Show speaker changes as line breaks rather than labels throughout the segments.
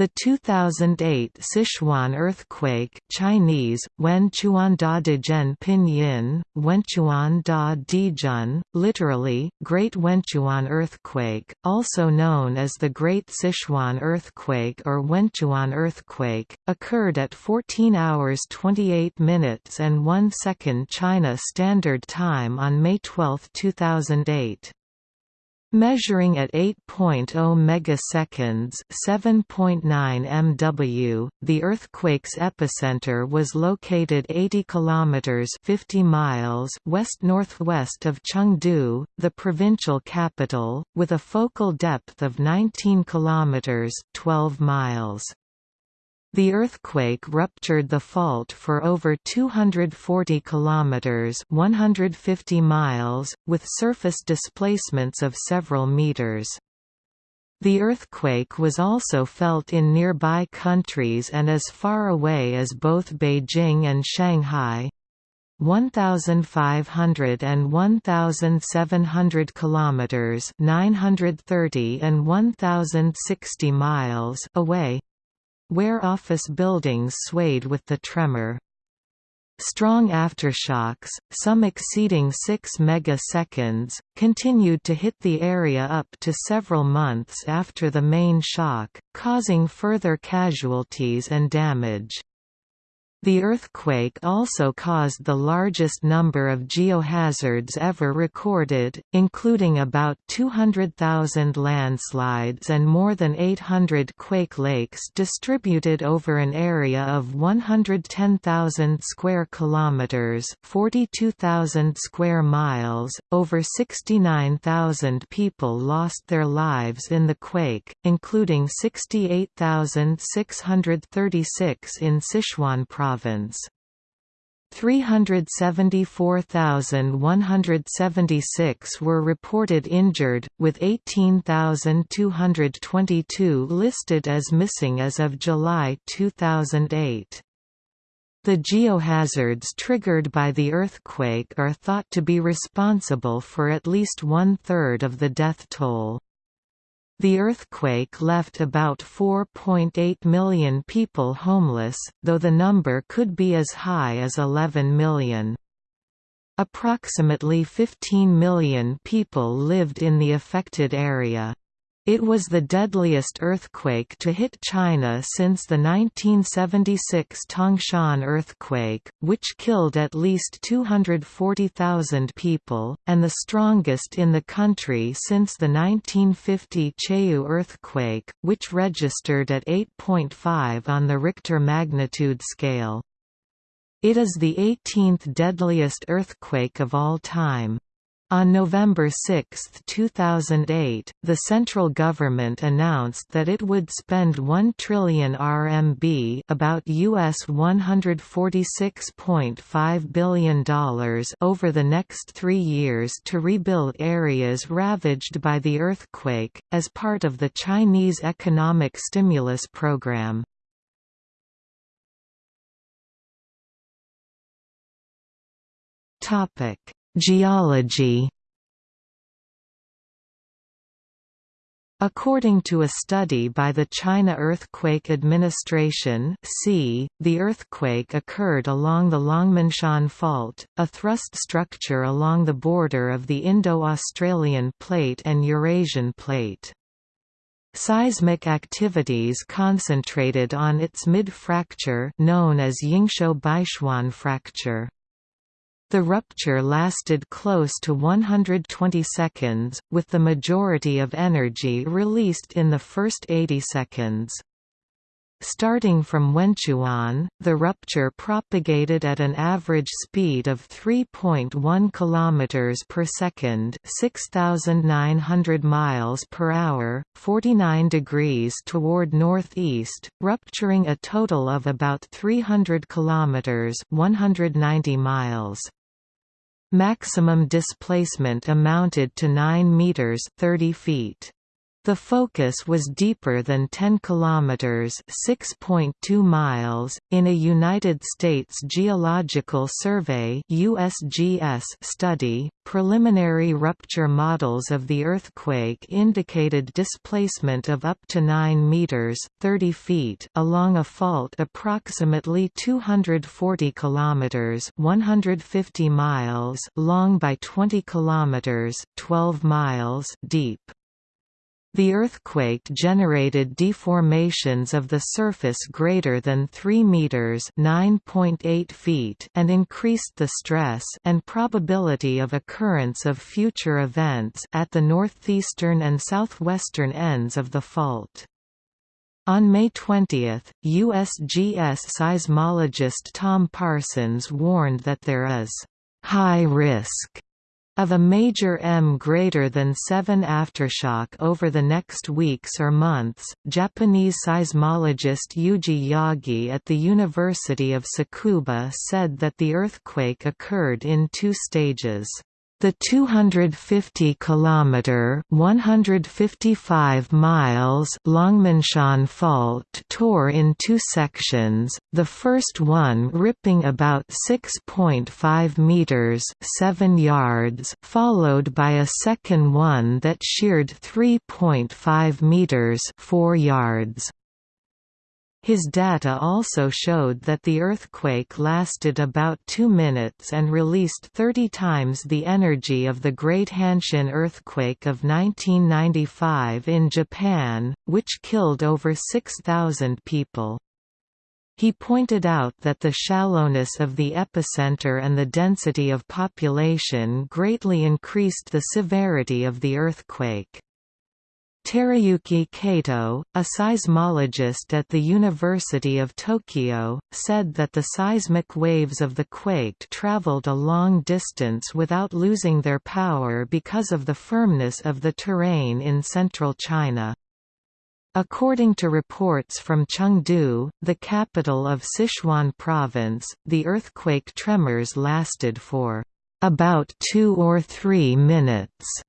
The 2008 Sichuan earthquake Chinese, Wenchuanda Dijen Pinyin, Wenchuanda Dijun, literally, Great Wenchuan Earthquake, also known as the Great Sichuan Earthquake or Wenchuan Earthquake, occurred at 14 hours 28 minutes and 1 second China Standard Time on May 12, 2008. Measuring at 8.0 megaseconds (7.9 mW), the earthquake's epicenter was located 80 kilometers (50 miles) west-northwest of Chengdu, the provincial capital, with a focal depth of 19 kilometers (12 miles). The earthquake ruptured the fault for over 240 kilometers (150 miles), with surface displacements of several meters. The earthquake was also felt in nearby countries and as far away as both Beijing and Shanghai. 1500 and 1700 kilometers 930 and 1060 miles away where office buildings swayed with the tremor. Strong aftershocks, some exceeding 6 megaseconds, continued to hit the area up to several months after the main shock, causing further casualties and damage. The earthquake also caused the largest number of geohazards ever recorded, including about 200,000 landslides and more than 800 quake lakes distributed over an area of 110,000 square kilometers, 42,000 square miles. Over 69,000 people lost their lives in the quake, including 68,636 in Sichuan province province. 374,176 were reported injured, with 18,222 listed as missing as of July 2008. The geohazards triggered by the earthquake are thought to be responsible for at least one-third of the death toll. The earthquake left about 4.8 million people homeless, though the number could be as high as 11 million. Approximately 15 million people lived in the affected area. It was the deadliest earthquake to hit China since the 1976 Tangshan earthquake, which killed at least 240,000 people, and the strongest in the country since the 1950 Chayu earthquake, which registered at 8.5 on the Richter magnitude scale. It is the 18th deadliest earthquake of all time. On November 6, 2008, the central government announced that it would spend 1 trillion RMB about US $146.5 billion over the next three years to rebuild areas ravaged by the earthquake, as part of the Chinese economic stimulus program. Topic Geology According to a study by the China Earthquake Administration (C), the earthquake occurred along the Longmenshan Fault, a thrust structure along the border of the Indo-Australian Plate and Eurasian Plate. Seismic activities concentrated on its mid-fracture known as Yingxiu Beichuan fracture. The rupture lasted close to 120 seconds, with the majority of energy released in the first 80 seconds. Starting from Wenchuan, the rupture propagated at an average speed of 3.1 km per second, 6900 miles per hour, 49 degrees toward northeast, rupturing a total of about 300 km, 190 miles. Maximum displacement amounted to 9 meters 30 feet. The focus was deeper than 10 kilometers (6.2 miles) in a United States Geological Survey (USGS) study. Preliminary rupture models of the earthquake indicated displacement of up to 9 meters (30 feet) along a fault approximately 240 kilometers (150 miles) long by 20 kilometers (12 miles) deep. The earthquake generated deformations of the surface greater than 3 meters (9.8 feet) and increased the stress and probability of occurrence of future events at the northeastern and southwestern ends of the fault. On May 20, USGS seismologist Tom Parsons warned that there is high risk of a major M greater than 7 aftershock over the next weeks or months, Japanese seismologist Yuji Yagi at the University of Tsukuba said that the earthquake occurred in two stages. The 250 kilometer 155 miles Longmenshan fault tore in two sections, the first one ripping about 6.5 meters 7 yards, followed by a second one that sheared 3.5 meters 4 yards. His data also showed that the earthquake lasted about two minutes and released 30 times the energy of the Great Hanshin earthquake of 1995 in Japan, which killed over 6,000 people. He pointed out that the shallowness of the epicenter and the density of population greatly increased the severity of the earthquake. Teruyuki Kato, a seismologist at the University of Tokyo, said that the seismic waves of the quake traveled a long distance without losing their power because of the firmness of the terrain in central China. According to reports from Chengdu, the capital of Sichuan province, the earthquake tremors lasted for about two or three minutes.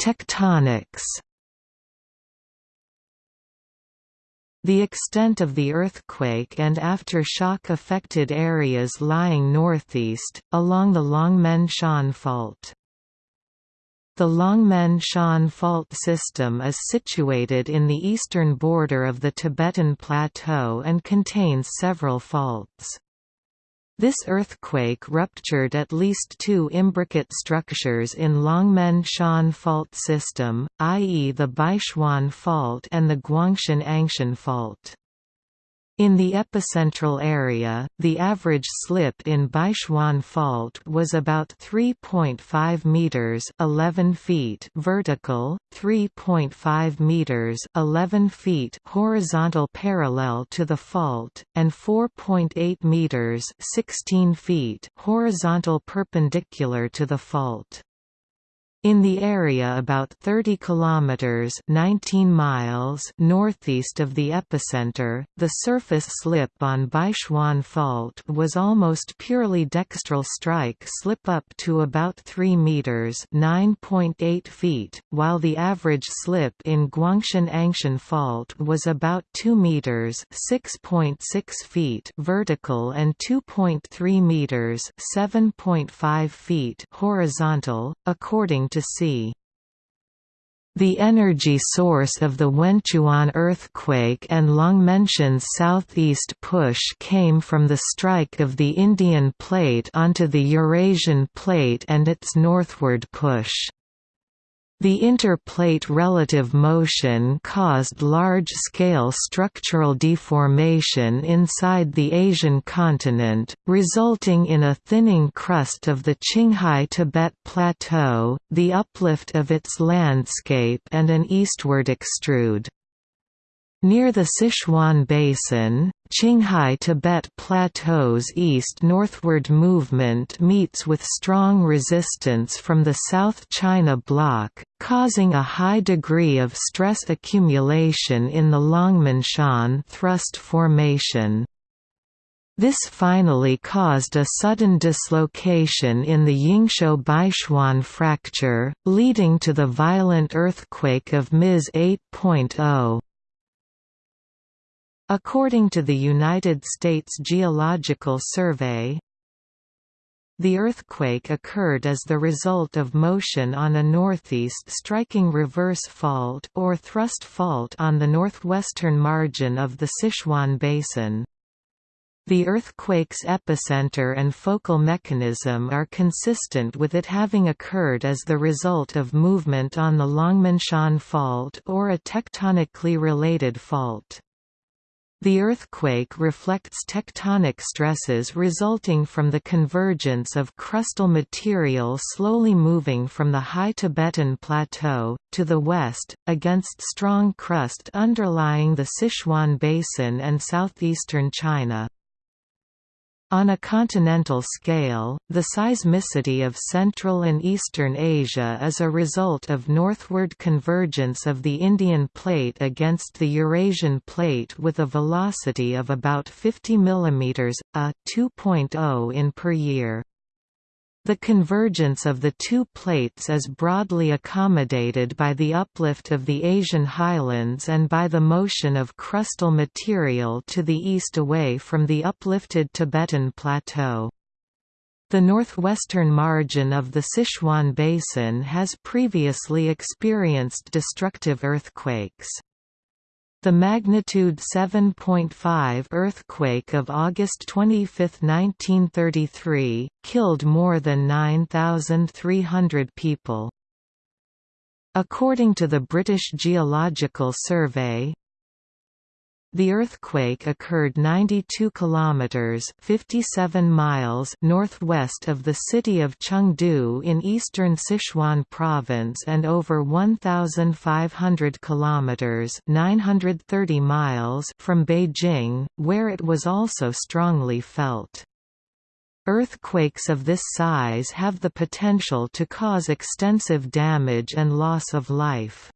Tectonics. The extent of the earthquake and aftershock affected areas lying northeast, along the Longmen Shan Fault. The Longmen Shan Fault system is situated in the eastern border of the Tibetan Plateau and contains several faults. This earthquake ruptured at least two imbricate structures in Longmen Shan Fault system, i.e. the Beichuan Fault and the Guanxian Anxian Fault. In the epicentral area, the average slip in Beichuan Fault was about 3.5 meters (11 feet) vertical, 3.5 meters (11 feet) horizontal parallel to the fault, and 4.8 meters (16 feet) horizontal perpendicular to the fault. In the area about 30 kilometers (19 miles) northeast of the epicenter, the surface slip on Beichuan Fault was almost purely dextral strike slip up to about 3 meters (9.8 feet), while the average slip in Guanxian Anxian Fault was about 2 meters (6.6 feet) vertical and 2.3 meters (7.5 feet) horizontal, according to to. The energy source of the Wenchuan earthquake and Longmenshan's southeast push came from the strike of the Indian plate onto the Eurasian plate and its northward push. The interplate relative motion caused large-scale structural deformation inside the Asian continent, resulting in a thinning crust of the Qinghai Tibet Plateau, the uplift of its landscape and an eastward extrude. Near the Sichuan Basin, Qinghai Tibet Plateau's east-northward movement meets with strong resistance from the South China Block, causing a high degree of stress accumulation in the Longmenshan thrust formation. This finally caused a sudden dislocation in the Yingxiu Beichuan fracture, leading to the violent earthquake of Ms 8.0. According to the United States Geological Survey, the earthquake occurred as the result of motion on a northeast striking reverse fault or thrust fault on the northwestern margin of the Sichuan Basin. The earthquake's epicenter and focal mechanism are consistent with it having occurred as the result of movement on the Longmenshan Fault or a tectonically related fault. The earthquake reflects tectonic stresses resulting from the convergence of crustal material slowly moving from the High Tibetan Plateau, to the west, against strong crust underlying the Sichuan Basin and southeastern China. On a continental scale, the seismicity of Central and Eastern Asia is a result of northward convergence of the Indian plate against the Eurasian plate with a velocity of about 50 mm, a 2.0 in per year. The convergence of the two plates is broadly accommodated by the uplift of the Asian highlands and by the motion of crustal material to the east away from the uplifted Tibetan Plateau. The northwestern margin of the Sichuan Basin has previously experienced destructive earthquakes. The magnitude 7.5 earthquake of August 25, 1933, killed more than 9,300 people. According to the British Geological Survey, the earthquake occurred 92 kilometers (57 miles) northwest of the city of Chengdu in eastern Sichuan province and over 1500 kilometers (930 miles) from Beijing, where it was also strongly felt. Earthquakes of this size have the potential to cause extensive damage and loss of life.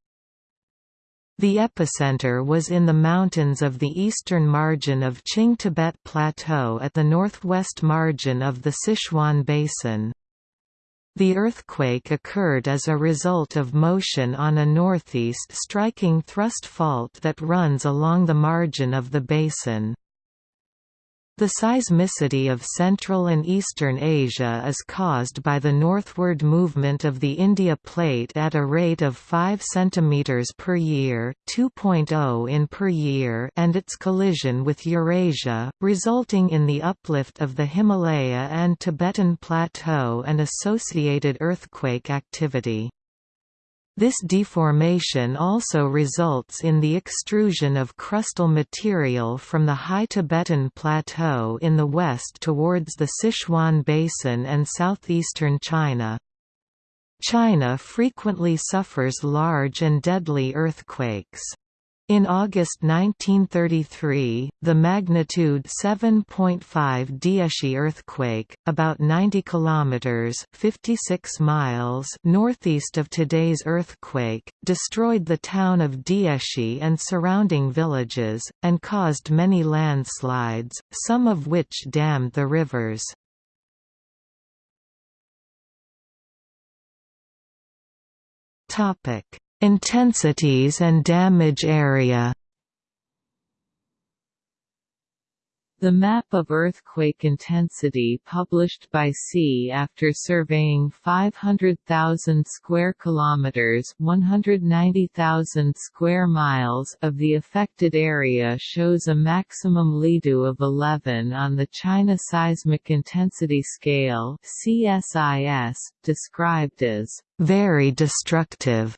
The epicenter was in the mountains of the eastern margin of Qing Tibet Plateau at the northwest margin of the Sichuan Basin. The earthquake occurred as a result of motion on a northeast striking thrust fault that runs along the margin of the basin. The seismicity of Central and Eastern Asia is caused by the northward movement of the India Plate at a rate of 5 cm per year, 2.0 in per year and its collision with Eurasia, resulting in the uplift of the Himalaya and Tibetan Plateau and associated earthquake activity. This deformation also results in the extrusion of crustal material from the High Tibetan Plateau in the west towards the Sichuan Basin and southeastern China. China frequently suffers large and deadly earthquakes. In August 1933, the magnitude 7.5 Diexi earthquake, about 90 kilometers (56 miles) northeast of today's earthquake, destroyed the town of Diexi and surrounding villages and caused many landslides, some of which dammed the rivers. Topic: Intensities and damage area. The map of earthquake intensity published by SEA after surveying 500,000 square kilometers, 190,000 square miles of the affected area shows a maximum LIDU of 11 on the China Seismic Intensity Scale (CSIS), described as very destructive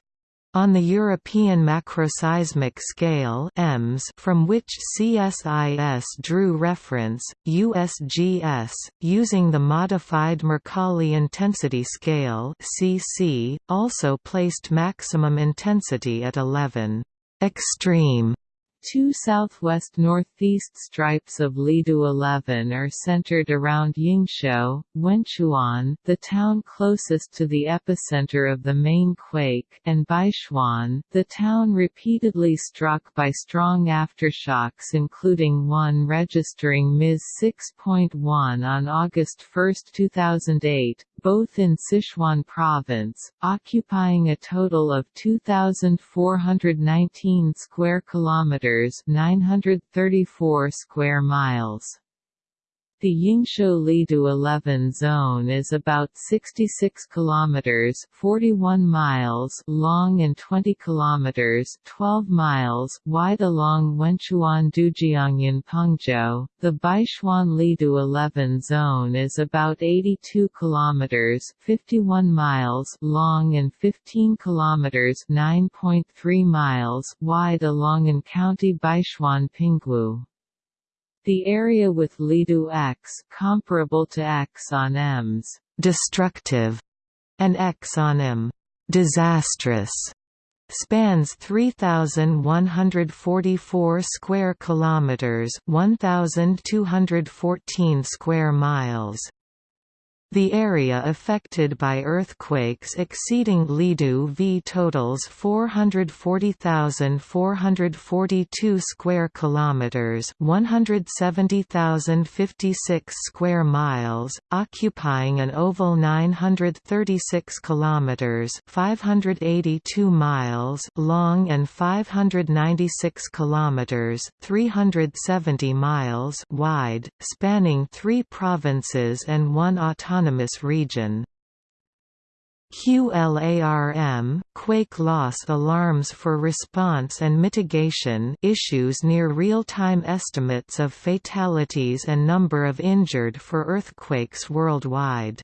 on the European Macroseismic Scale EMS from which CSIS drew reference, USGS, using the Modified Mercalli Intensity Scale CC, also placed maximum intensity at 11 extreme Two southwest-northeast stripes of Lidu 11 are centered around Yingxiu, Wenchuan, the town closest to the epicenter of the main quake, and Beichuan, the town repeatedly struck by strong aftershocks including one registering Ms 6.1 on August 1, 2008, both in Sichuan province, occupying a total of 2419 square kilometers, 934 square miles. The Yingxiu Lidu 11 zone is about 66 kilometers (41 miles) long and 20 kilometers (12 miles) wide along Wenchuan Dujiangyan Pengzhou. The Beichuan Lidu 11 zone is about 82 kilometers (51 miles) long and 15 kilometers (9.3 miles) wide along in County Beichuan Pingwu. The area with Lidu X comparable to X on M's destructive and X on M disastrous spans 3144 square kilometers 1214 square miles the area affected by earthquakes exceeding Lidu V totals 440,442 square kilometers, 170,056 square miles, occupying an oval 936 kilometers, 582 miles long and 596 kilometers, 370 miles wide, spanning 3 provinces and one autonomous autonomous region. QLARM quake loss alarms for response and mitigation issues near real-time estimates of fatalities and number of injured for earthquakes worldwide.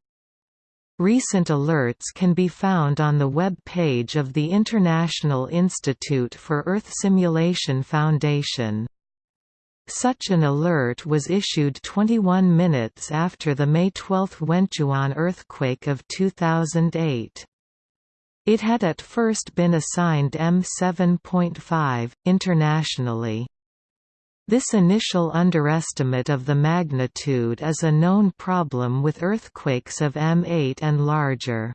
Recent alerts can be found on the web page of the International Institute for Earth Simulation Foundation. Such an alert was issued 21 minutes after the May 12 Wenchuan earthquake of 2008. It had at first been assigned M7.5, internationally. This initial underestimate of the magnitude is a known problem with earthquakes of M8 and larger.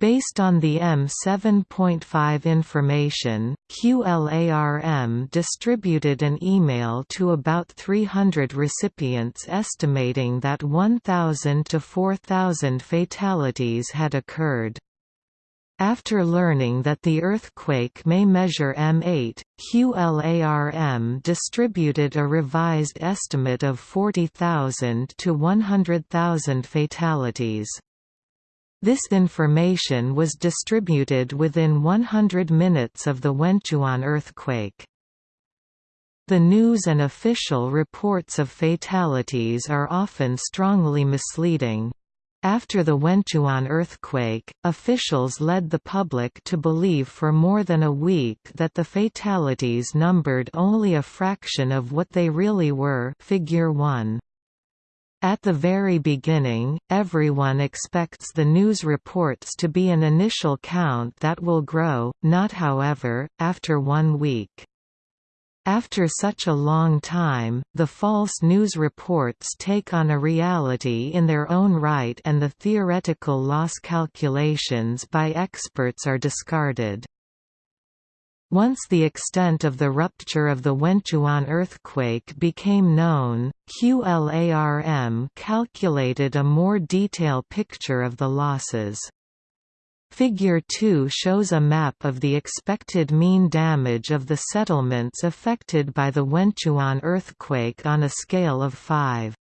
Based on the M7.5 information, QLARM distributed an email to about 300 recipients estimating that 1,000 to 4,000 fatalities had occurred. After learning that the earthquake may measure M8, QLARM distributed a revised estimate of 40,000 to 100,000 fatalities. This information was distributed within 100 minutes of the Wenchuan earthquake. The news and official reports of fatalities are often strongly misleading. After the Wenchuan earthquake, officials led the public to believe for more than a week that the fatalities numbered only a fraction of what they really were figure 1. At the very beginning, everyone expects the news reports to be an initial count that will grow, not however, after one week. After such a long time, the false news reports take on a reality in their own right and the theoretical loss calculations by experts are discarded. Once the extent of the rupture of the Wenchuan earthquake became known, QLARM calculated a more detailed picture of the losses. Figure 2 shows a map of the expected mean damage of the settlements affected by the Wenchuan earthquake on a scale of 5.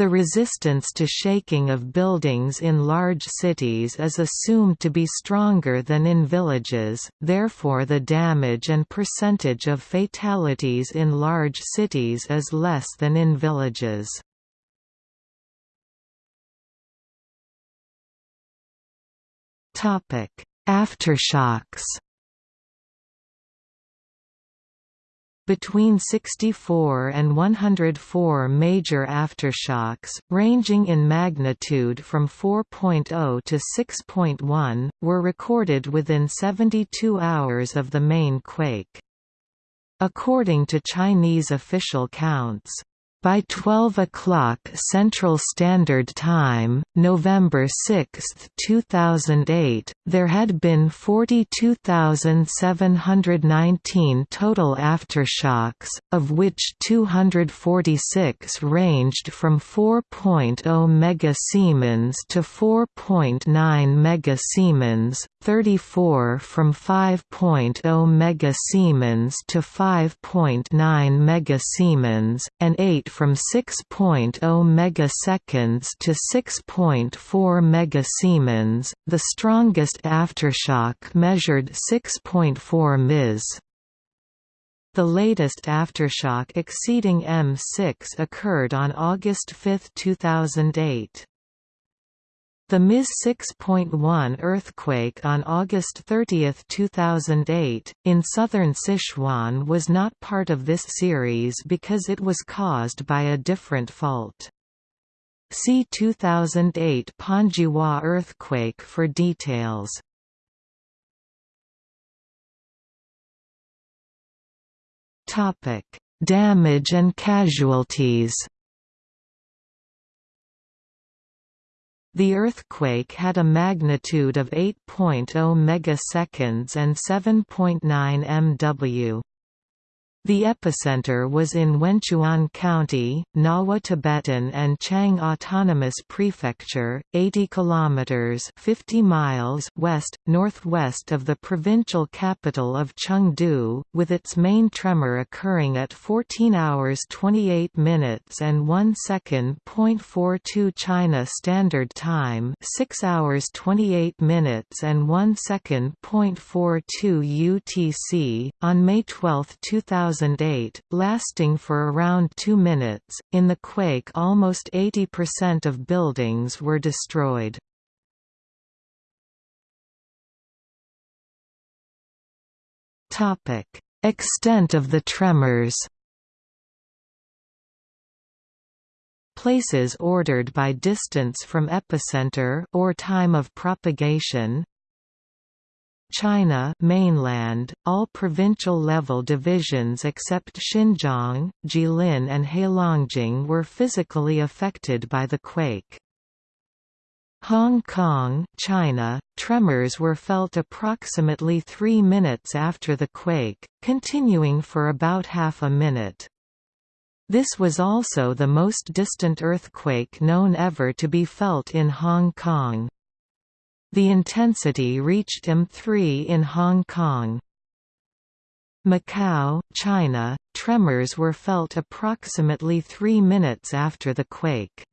The resistance to shaking of buildings in large cities is assumed to be stronger than in villages, therefore the damage and percentage of fatalities in large cities is less than in villages. Aftershocks between 64 and 104 major aftershocks, ranging in magnitude from 4.0 to 6.1, were recorded within 72 hours of the main quake. according to Chinese official counts. By 12 o'clock Central Standard Time, November 6, 2008, there had been 42,719 total aftershocks, of which 246 ranged from 4.0 megasiemens to 4.9 megasiemens, 34 from 5.0 megasiemens to 5.9 megasiemens, and 8 from 6.0 megaseconds to 6.4 megasiemens. The strongest aftershock measured 6.4 ms. The latest aftershock exceeding M6 occurred on August 5, 2008. The Ms 6.1 earthquake on August 30, 2008, in southern Sichuan was not part of this series because it was caused by a different fault. See 2008 Panzhihua earthquake for details. Damage and casualties The earthquake had a magnitude of 8.0 megaseconds and 7.9 mW. The epicenter was in Wenchuan County, Ngawa Tibetan and Qiang Autonomous Prefecture, 80 kilometers (50 miles) west northwest of the provincial capital of Chengdu, with its main tremor occurring at 14 hours 28 minutes and 1 second. .42 China Standard Time, 6 hours 28 minutes and 1 second. .42 UTC on May 12, 2000 2008, lasting for around two minutes. In the quake, almost 80% of buildings were destroyed. Topic: Extent of the tremors. Places ordered by distance from epicenter or time of propagation China mainland, all provincial-level divisions except Xinjiang, Jilin and Heilongjiang were physically affected by the quake. Hong Kong, China, tremors were felt approximately three minutes after the quake, continuing for about half a minute. This was also the most distant earthquake known ever to be felt in Hong Kong. The intensity reached M3 in Hong Kong. Macau, China, tremors were felt approximately three minutes after the quake.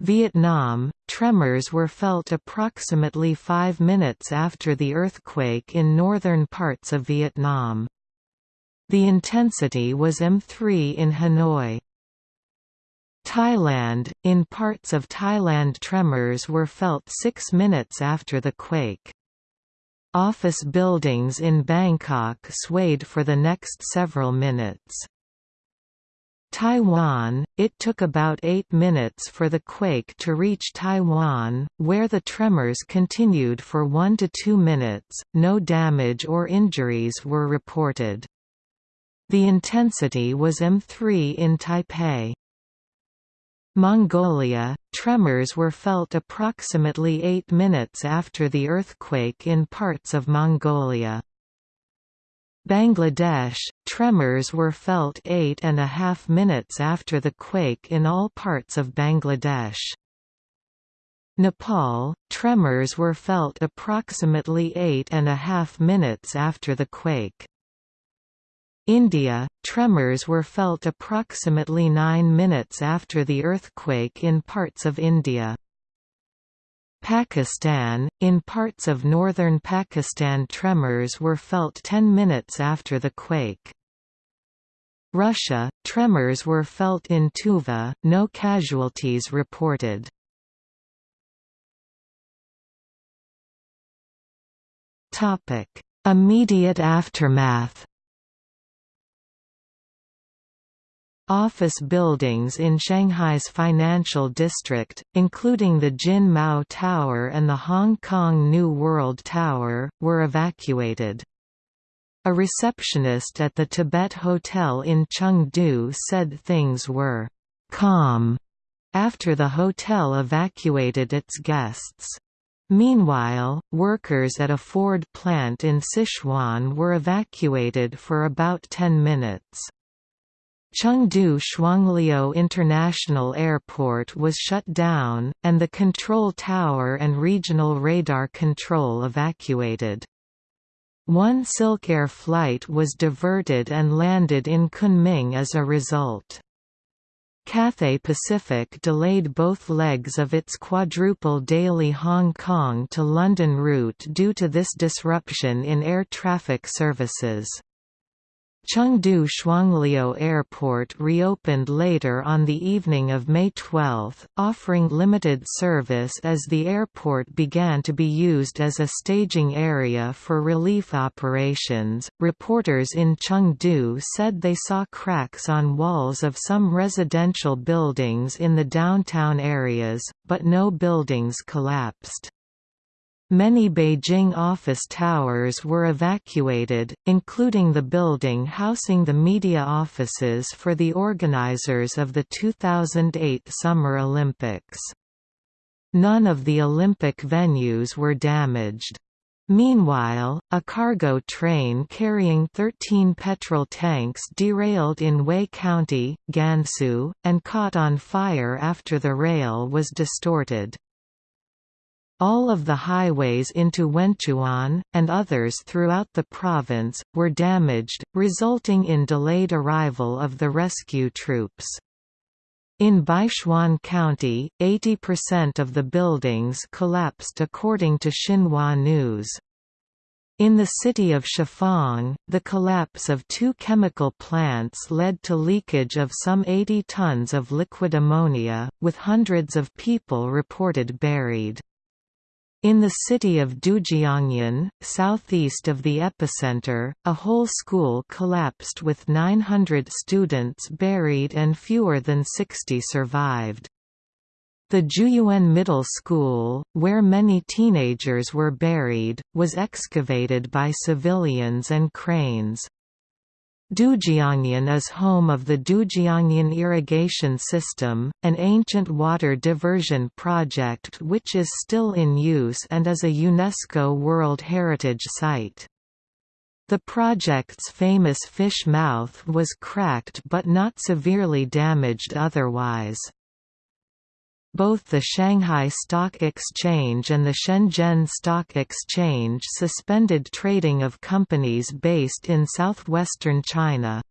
Vietnam, tremors were felt approximately five minutes after the earthquake in northern parts of Vietnam. The intensity was M3 in Hanoi. Thailand, in parts of Thailand tremors were felt six minutes after the quake. Office buildings in Bangkok swayed for the next several minutes. Taiwan, it took about eight minutes for the quake to reach Taiwan, where the tremors continued for one to two minutes, no damage or injuries were reported. The intensity was M3 in Taipei. Mongolia, tremors were felt approximately 8 minutes after the earthquake in parts of Mongolia. Bangladesh, tremors were felt eight and a half minutes after the quake in all parts of Bangladesh. Nepal, tremors were felt approximately eight and a half minutes after the quake. India, tremors were felt approximately 9 minutes after the earthquake in parts of India. Pakistan, in parts of northern Pakistan tremors were felt 10 minutes after the quake. Russia, tremors were felt in Tuva, no casualties reported. Immediate aftermath Office buildings in Shanghai's financial district, including the Jin Mao Tower and the Hong Kong New World Tower, were evacuated. A receptionist at the Tibet Hotel in Chengdu said things were calm after the hotel evacuated its guests. Meanwhile, workers at a Ford plant in Sichuan were evacuated for about 10 minutes. Chengdu Shuangliu International Airport was shut down, and the control tower and regional radar control evacuated. One Silkair flight was diverted and landed in Kunming as a result. Cathay Pacific delayed both legs of its quadruple daily Hong Kong to London route due to this disruption in air traffic services. Chengdu Shuangliu Airport reopened later on the evening of May 12, offering limited service as the airport began to be used as a staging area for relief operations. Reporters in Chengdu said they saw cracks on walls of some residential buildings in the downtown areas, but no buildings collapsed. Many Beijing office towers were evacuated, including the building housing the media offices for the organizers of the 2008 Summer Olympics. None of the Olympic venues were damaged. Meanwhile, a cargo train carrying 13 petrol tanks derailed in Wei County, Gansu, and caught on fire after the rail was distorted. All of the highways into Wenchuan, and others throughout the province, were damaged, resulting in delayed arrival of the rescue troops. In Beichuan County, 80% of the buildings collapsed according to Xinhua News. In the city of Shifang, the collapse of two chemical plants led to leakage of some 80 tons of liquid ammonia, with hundreds of people reported buried. In the city of Dujiangyan, southeast of the epicenter, a whole school collapsed with 900 students buried and fewer than 60 survived. The Juyuan Middle School, where many teenagers were buried, was excavated by civilians and cranes. Dujiangyan is home of the Dujiangyan Irrigation System, an ancient water diversion project which is still in use and is a UNESCO World Heritage Site. The project's famous fish mouth was cracked but not severely damaged otherwise. Both the Shanghai Stock Exchange and the Shenzhen Stock Exchange suspended trading of companies based in southwestern China.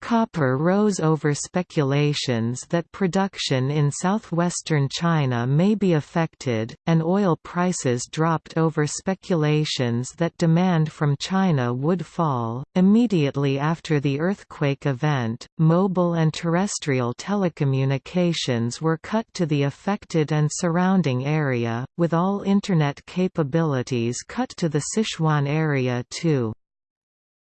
Copper rose over speculations that production in southwestern China may be affected, and oil prices dropped over speculations that demand from China would fall. Immediately after the earthquake event, mobile and terrestrial telecommunications were cut to the affected and surrounding area, with all Internet capabilities cut to the Sichuan area too.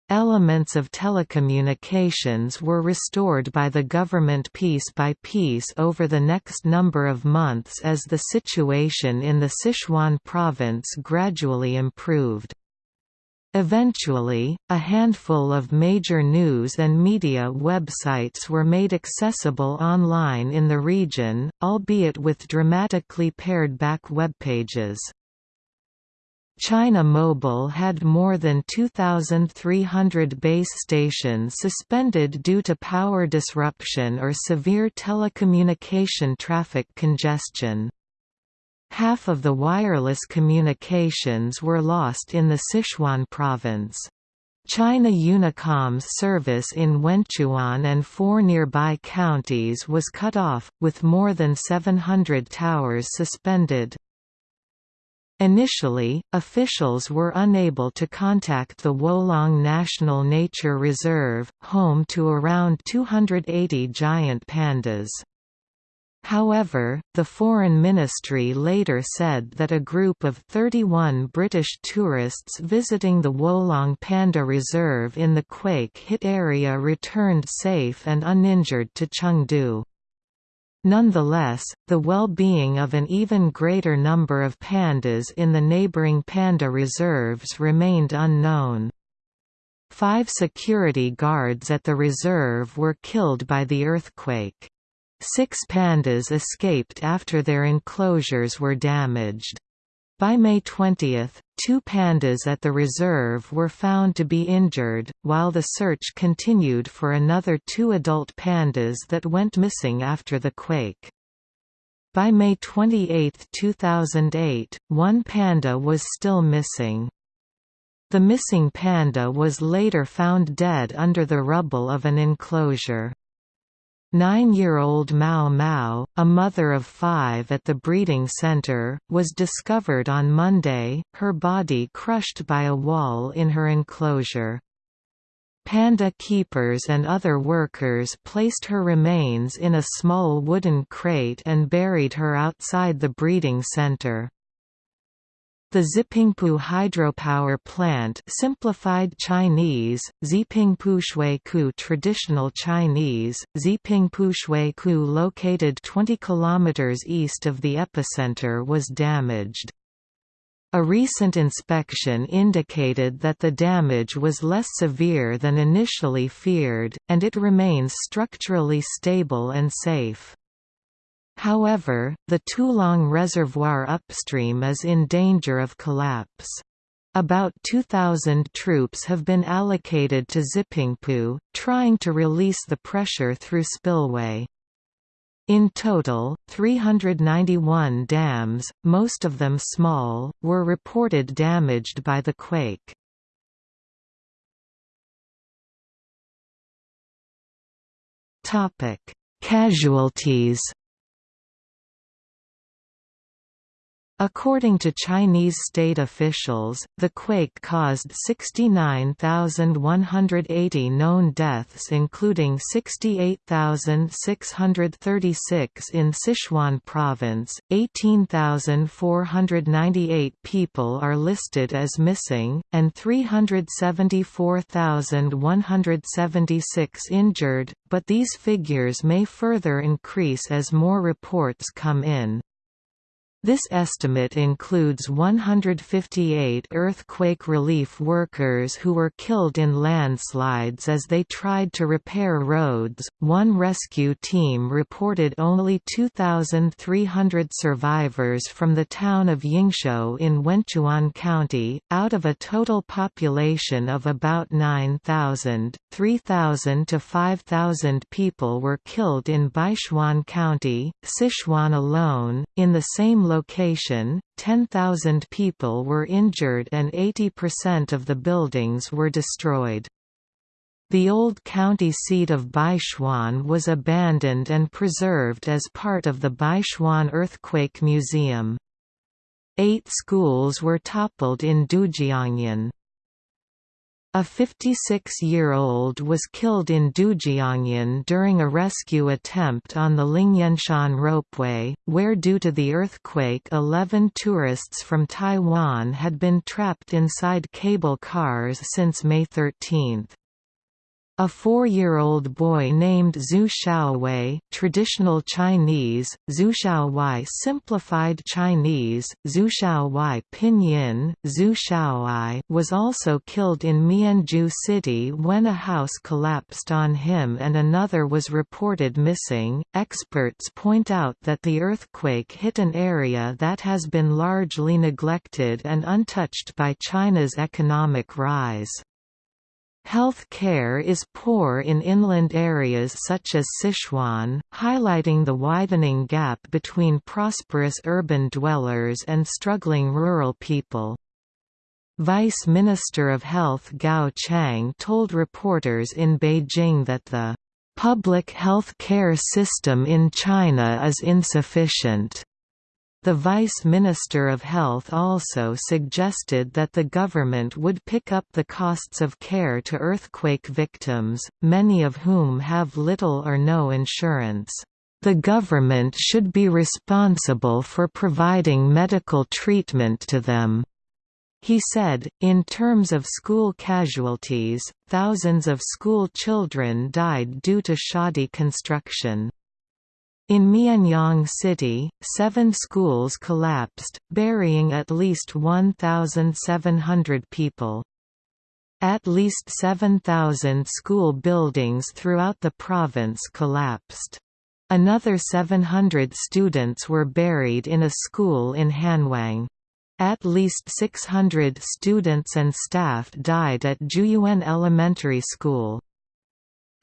Elements of telecommunications were restored by the government piece by piece over the next number of months as the situation in the Sichuan province gradually improved. Eventually, a handful of major news and media websites were made accessible online in the region, albeit with dramatically pared-back webpages. China Mobile had more than 2,300 base stations suspended due to power disruption or severe telecommunication traffic congestion. Half of the wireless communications were lost in the Sichuan province. China Unicom's service in Wenchuan and four nearby counties was cut off, with more than 700 towers suspended. Initially, officials were unable to contact the Wolong National Nature Reserve, home to around 280 giant pandas. However, the Foreign Ministry later said that a group of 31 British tourists visiting the Wolong Panda Reserve in the quake-hit area returned safe and uninjured to Chengdu. Nonetheless, the well-being of an even greater number of pandas in the neighboring panda reserves remained unknown. Five security guards at the reserve were killed by the earthquake. Six pandas escaped after their enclosures were damaged. By May 20, two pandas at the reserve were found to be injured, while the search continued for another two adult pandas that went missing after the quake. By May 28, 2008, one panda was still missing. The missing panda was later found dead under the rubble of an enclosure. Nine-year-old Mao Mao, a mother of five at the breeding center, was discovered on Monday, her body crushed by a wall in her enclosure. Panda keepers and other workers placed her remains in a small wooden crate and buried her outside the breeding center. The Zipingpu hydropower plant simplified Chinese, Zipingpu Shuiku traditional Chinese, Zipingpu Shuiku located 20 km east of the epicenter was damaged. A recent inspection indicated that the damage was less severe than initially feared, and it remains structurally stable and safe. However, the Tulong Reservoir upstream is in danger of collapse. About 2,000 troops have been allocated to Zipingpu, trying to release the pressure through spillway. In total, 391 dams, most of them small, were reported damaged by the quake. Casualties According to Chinese state officials, the quake caused 69,180 known deaths including 68,636 in Sichuan province, 18,498 people are listed as missing, and 374,176 injured, but these figures may further increase as more reports come in. This estimate includes 158 earthquake relief workers who were killed in landslides as they tried to repair roads. One rescue team reported only 2,300 survivors from the town of Yingxiu in Wenchuan County, out of a total population of about 9,000. 3,000 to 5,000 people were killed in Beichuan County, Sichuan alone. In the same location, 10,000 people were injured and 80% of the buildings were destroyed. The old county seat of Beichuan was abandoned and preserved as part of the Beichuan Earthquake Museum. Eight schools were toppled in Dujiangyan. A 56-year-old was killed in Dujiangyan during a rescue attempt on the Lingyanshan ropeway, where due to the earthquake 11 tourists from Taiwan had been trapped inside cable cars since May 13. A four-year-old boy named Zhu Xiaowei traditional Chinese, Zhu Xiaowai simplified Chinese, Zhu Xiaowai pinyin, Zhu Xiaowai was also killed in Mianzhu City when a house collapsed on him and another was reported missing. Experts point out that the earthquake hit an area that has been largely neglected and untouched by China's economic rise. Health care is poor in inland areas such as Sichuan, highlighting the widening gap between prosperous urban dwellers and struggling rural people. Vice Minister of Health Gao Qiang told reporters in Beijing that the public health care system in China is insufficient. The Vice Minister of Health also suggested that the government would pick up the costs of care to earthquake victims, many of whom have little or no insurance. The government should be responsible for providing medical treatment to them. He said, in terms of school casualties, thousands of school children died due to shoddy construction. In Mianyang City, seven schools collapsed, burying at least 1,700 people. At least 7,000 school buildings throughout the province collapsed. Another 700 students were buried in a school in Hanwang. At least 600 students and staff died at Juyuan Elementary School.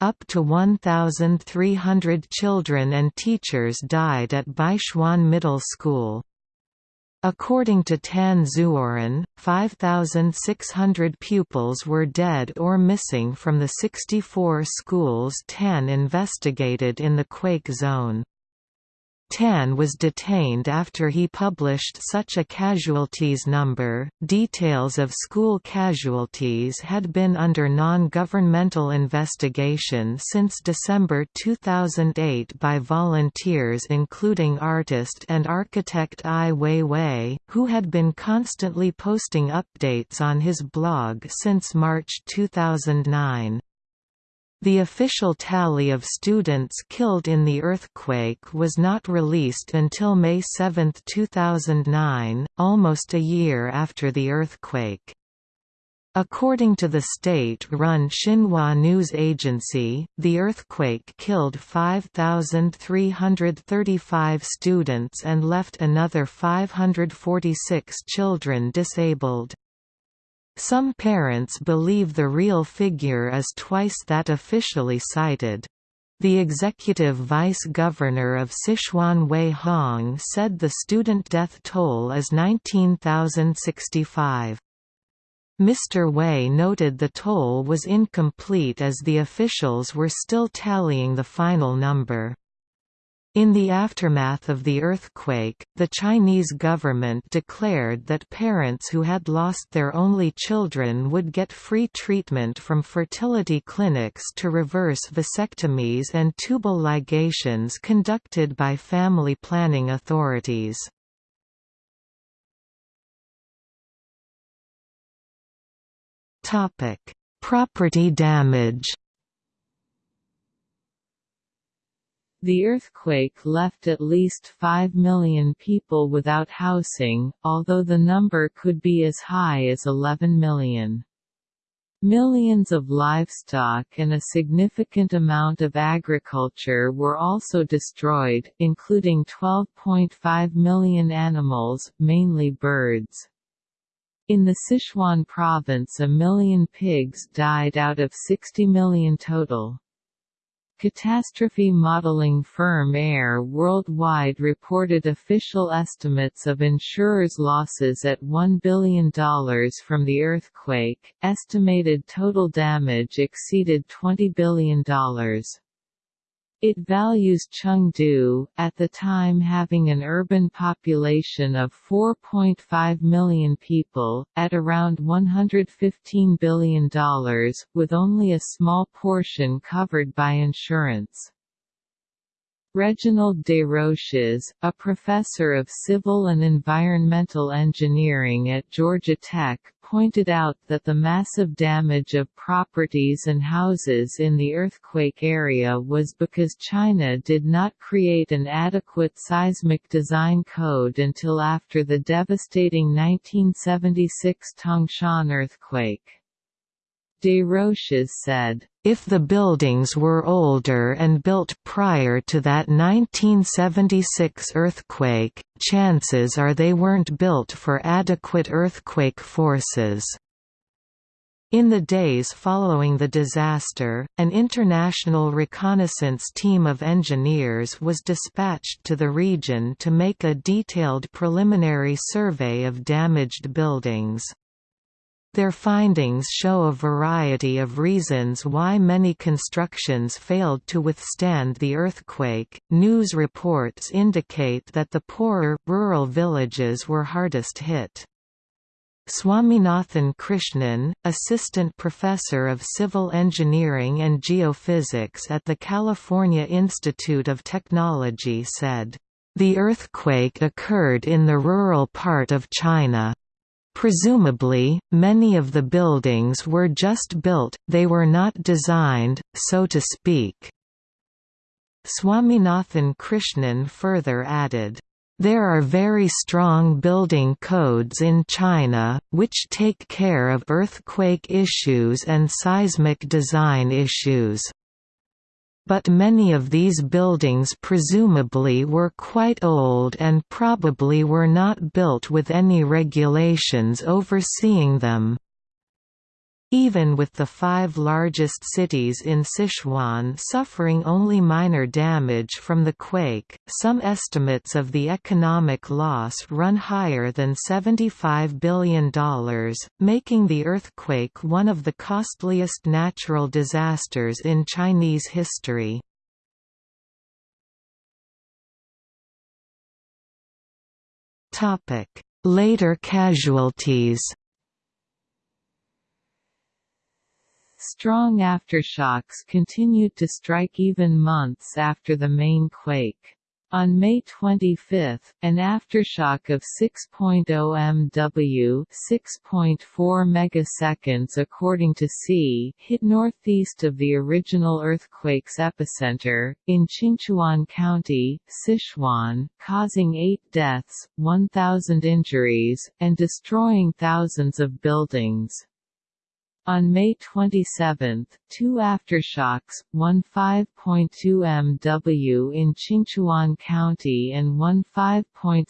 Up to 1,300 children and teachers died at Beichuan Middle School. According to Tan Zuoren, 5,600 pupils were dead or missing from the 64 schools Tan investigated in the quake zone. Tan was detained after he published such a casualties number. Details of school casualties had been under non governmental investigation since December 2008 by volunteers, including artist and architect Ai Weiwei, who had been constantly posting updates on his blog since March 2009. The official tally of students killed in the earthquake was not released until May 7, 2009, almost a year after the earthquake. According to the state-run Xinhua news agency, the earthquake killed 5,335 students and left another 546 children disabled. Some parents believe the real figure is twice that officially cited. The executive vice-governor of Sichuan Wei Hong said the student death toll is 19,065. Mr. Wei noted the toll was incomplete as the officials were still tallying the final number. In the aftermath of the earthquake, the Chinese government declared that parents who had lost their only children would get free treatment from fertility clinics to reverse vasectomies and tubal ligations conducted by family planning authorities. Property damage
The earthquake left at least 5 million people without housing, although the number could be as high as 11 million. Millions of livestock and a significant amount of agriculture were also destroyed, including 12.5 million animals, mainly birds. In the Sichuan province a million pigs died out of 60 million total. Catastrophe modeling firm Air Worldwide reported official estimates of insurers' losses at $1 billion from the earthquake. Estimated total damage exceeded $20 billion. It values Chengdu, at the time having an urban population of 4.5 million people, at around $115 billion, with only a small portion covered by insurance. Reginald Desroches, a professor of civil and environmental engineering at Georgia Tech, pointed out that the massive damage of properties and houses in the earthquake area was because China did not create an adequate seismic design code until after the devastating 1976 Tangshan earthquake. Desroches said, "...if the buildings were older and built prior to that 1976 earthquake, chances are they weren't built for adequate earthquake forces." In the days following the disaster, an international reconnaissance team of engineers was dispatched to the region to make a detailed preliminary survey of damaged buildings. Their findings show a variety of reasons why many constructions failed to withstand the earthquake. News reports indicate that the poorer, rural villages were hardest hit. Swaminathan Krishnan, assistant professor of civil engineering and geophysics at the California Institute of Technology said, The earthquake occurred in the rural part of China. Presumably, many of the buildings were just built, they were not designed, so to speak. Swaminathan Krishnan further added,
There are very strong building codes in China, which take care of earthquake issues and seismic design issues. But many of these buildings presumably were quite old and probably were not built with any regulations overseeing them. Even with the five largest cities in Sichuan suffering only minor damage from the quake, some estimates of the economic loss run higher than $75 billion, making the earthquake one of the costliest natural disasters in Chinese history. Later casualties
Strong aftershocks continued to strike even months after the main quake. On May 25, an aftershock of 6.0 MW 6.4 megaseconds according to C hit northeast of the original earthquake's epicenter, in Qingchuan County, Sichuan, causing eight deaths, 1,000 injuries, and destroying thousands of buildings. On May 27, two aftershocks, one 5.2 MW in Qingchuan County and one 5.7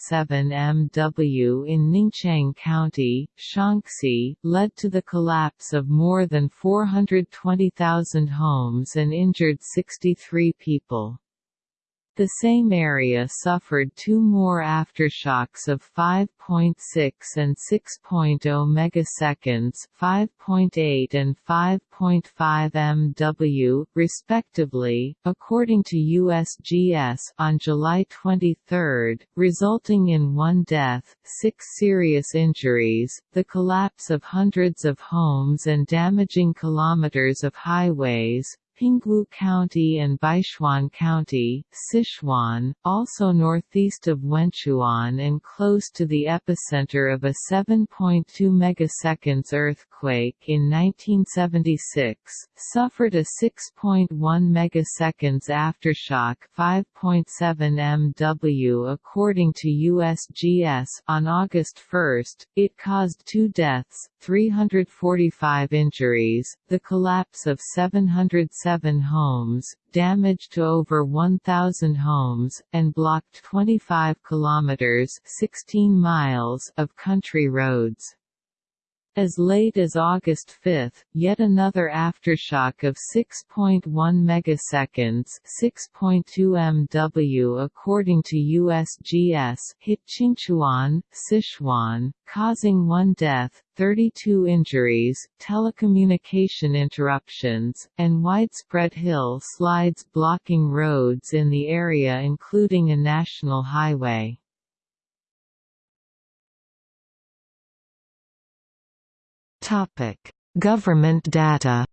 MW in Ningqiang County, Shaanxi, led to the collapse of more than 420,000 homes and injured 63 people. The same area suffered two more aftershocks of 5.6 and 6.0 megaseconds 5.8 and 5.5 MW, respectively, according to USGS on July 23, resulting in one death, six serious injuries, the collapse of hundreds of homes and damaging kilometers of highways, Pingwu County and Beichuan County, Sichuan, also northeast of Wenchuan and close to the epicenter of a 7.2 megaseconds earthquake in 1976, suffered a 6.1 megaseconds aftershock 5.7 MW according to USGS on August 1, it caused two deaths, 345 injuries, the collapse of 770 Seven homes, damaged to over 1,000 homes, and blocked 25 kilometers (16 miles) of country roads. As late as August 5, yet another aftershock of 6.1 megaseconds, 6.2 MW according to USGS, hit Qingchuan, Sichuan, causing one death, 32 injuries, telecommunication interruptions, and widespread hill slides blocking roads in the area including a national highway.
Topic: Government data.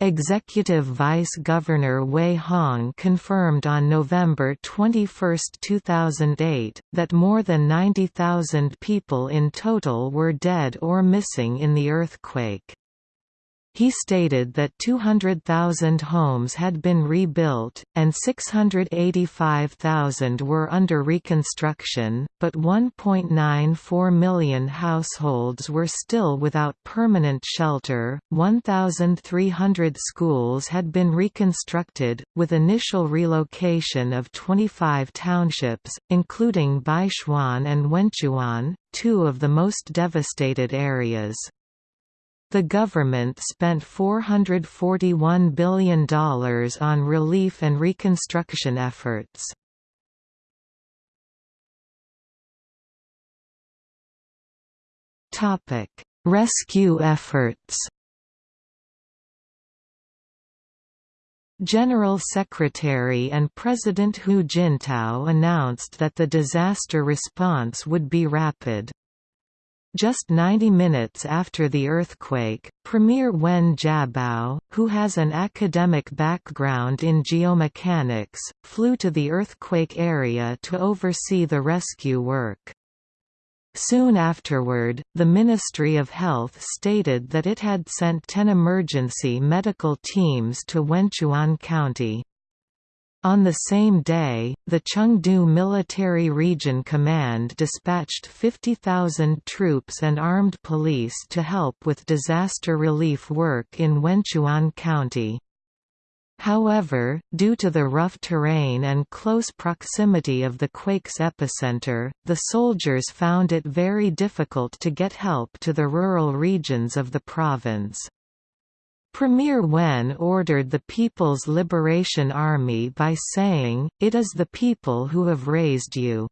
Executive Vice Governor Wei Hong confirmed on November 21, 2008, that more than 90,000 people in total were dead or missing in the earthquake. He stated that 200,000 homes had been rebuilt, and 685,000 were under reconstruction, but 1.94 million households were still without permanent shelter. 1,300 schools had been reconstructed, with initial relocation of 25 townships, including Beichuan and Wenchuan, two of the most devastated areas. The government spent $441 billion on relief and reconstruction efforts. Rescue efforts General Secretary and President Hu Jintao announced that the disaster response would be rapid. Just 90 minutes after the earthquake, Premier Wen Jiabao, who has an academic background in geomechanics, flew to the earthquake area to oversee the rescue work. Soon afterward, the Ministry of Health stated that it had sent 10 emergency medical teams to Wenchuan County. On the same day, the Chengdu Military Region Command dispatched 50,000 troops and armed police to help with disaster relief work in Wenchuan County. However, due to the rough terrain and close proximity of the quake's epicenter, the soldiers found it very difficult to get help to the rural regions of the province. Premier Wen ordered the People's Liberation Army by saying, It is the people who have raised you.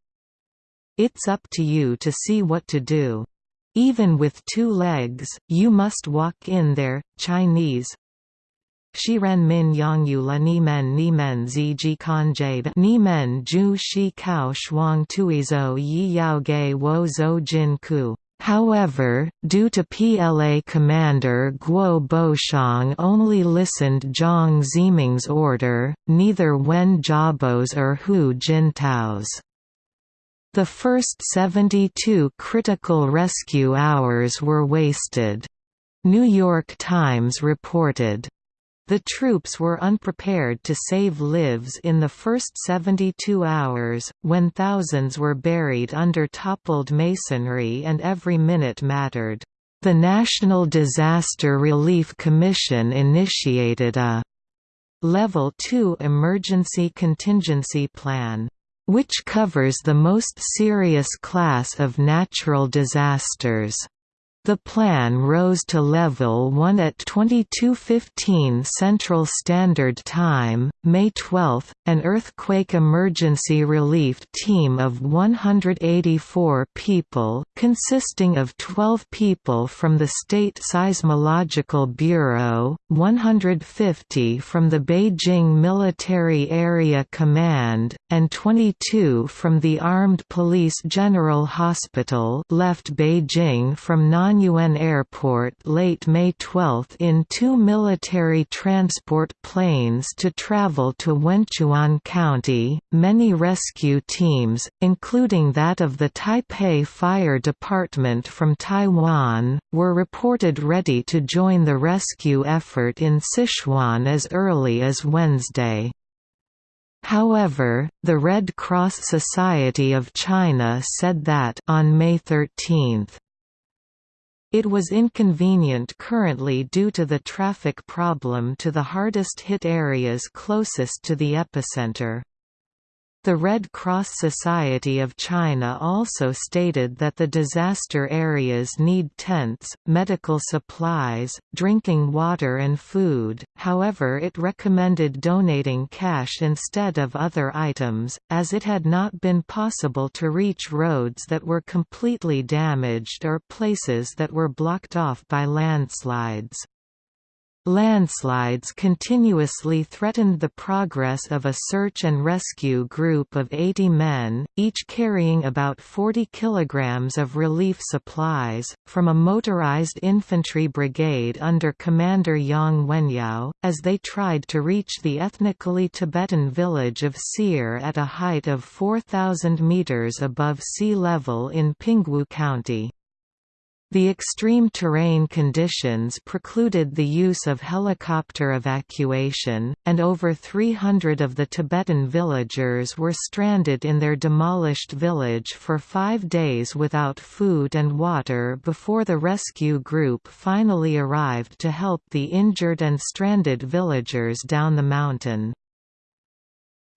It's up to you to see what to do. Even with two legs, you must walk in there. Chinese Shiren min yangyu la nimen nimen zi ji kanjie nimen ju shi kao shuang tuizo yi yao ge wo zo jin ku. However, due to PLA commander Guo Boxiong only listened Jiang Zemin's order, neither Wen Jiabao's or Hu Jintao's. The first 72 critical rescue hours were wasted. New York Times reported, the troops were unprepared to save lives in the first 72 hours, when thousands were buried under toppled masonry and every minute mattered. The National Disaster Relief Commission initiated a Level 2 Emergency Contingency Plan, which covers the most serious class of natural disasters. The plan rose to level 1 at 22:15 Central Standard Time, May 12. An earthquake emergency relief team of 184 people, consisting of 12 people from the State Seismological Bureau, 150 from the Beijing Military Area Command, and 22 from the Armed Police General Hospital, left Beijing from 9 Nanyuan Airport late May 12 in two military transport planes to travel to Wenchuan County. Many rescue teams, including that of the Taipei Fire Department from Taiwan, were reported ready to join the rescue effort in Sichuan as early as Wednesday. However, the Red Cross Society of China said that on May 13, it was inconvenient currently due to the traffic problem to the hardest hit areas closest to the epicenter. The Red Cross Society of China also stated that the disaster areas need tents, medical supplies, drinking water and food, however it recommended donating cash instead of other items, as it had not been possible to reach roads that were completely damaged or places that were blocked off by landslides. Landslides continuously threatened the progress of a search and rescue group of 80 men, each carrying about 40 kilograms of relief supplies, from a motorized infantry brigade under Commander Yang Wenyao, as they tried to reach the ethnically Tibetan village of Sir at a height of 4,000 meters above sea level in Pingwu County. The extreme terrain conditions precluded the use of helicopter evacuation, and over 300 of the Tibetan villagers were stranded in their demolished village for five days without food and water before the rescue group finally arrived to help the injured and stranded villagers down the mountain.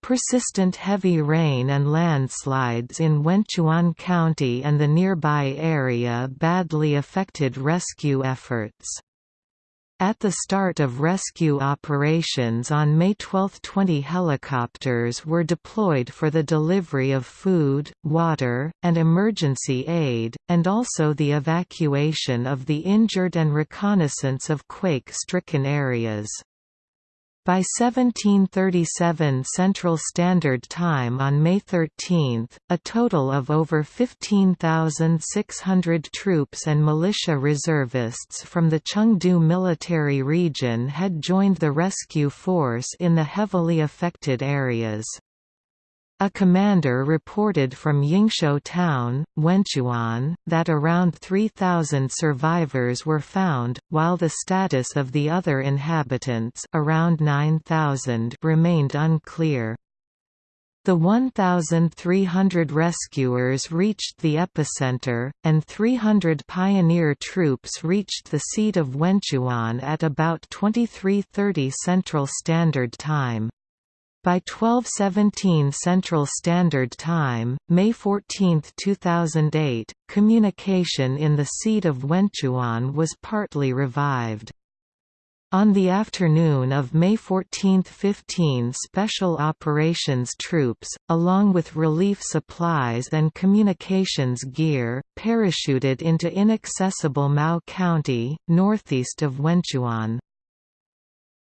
Persistent heavy rain and landslides in Wenchuan County and the nearby area badly affected rescue efforts. At the start of rescue operations on May 12 20 helicopters were deployed for the delivery of food, water, and emergency aid, and also the evacuation of the injured and reconnaissance of quake-stricken areas. By 1737 Central Standard Time on May 13, a total of over 15,600 troops and militia reservists from the Chengdu military region had joined the rescue force in the heavily affected areas. A commander reported from Yingxiu town, Wenchuan, that around 3,000 survivors were found, while the status of the other inhabitants around 9,000 remained unclear. The 1,300 rescuers reached the epicenter, and 300 pioneer troops reached the seat of Wenchuan at about 2330 Central Standard Time. By 1217 Central Standard Time, May 14, 2008, communication in the seat of Wenchuan was partly revived. On the afternoon of May 14–15 Special Operations troops, along with relief supplies and communications gear, parachuted into inaccessible Mao County, northeast of Wenchuan.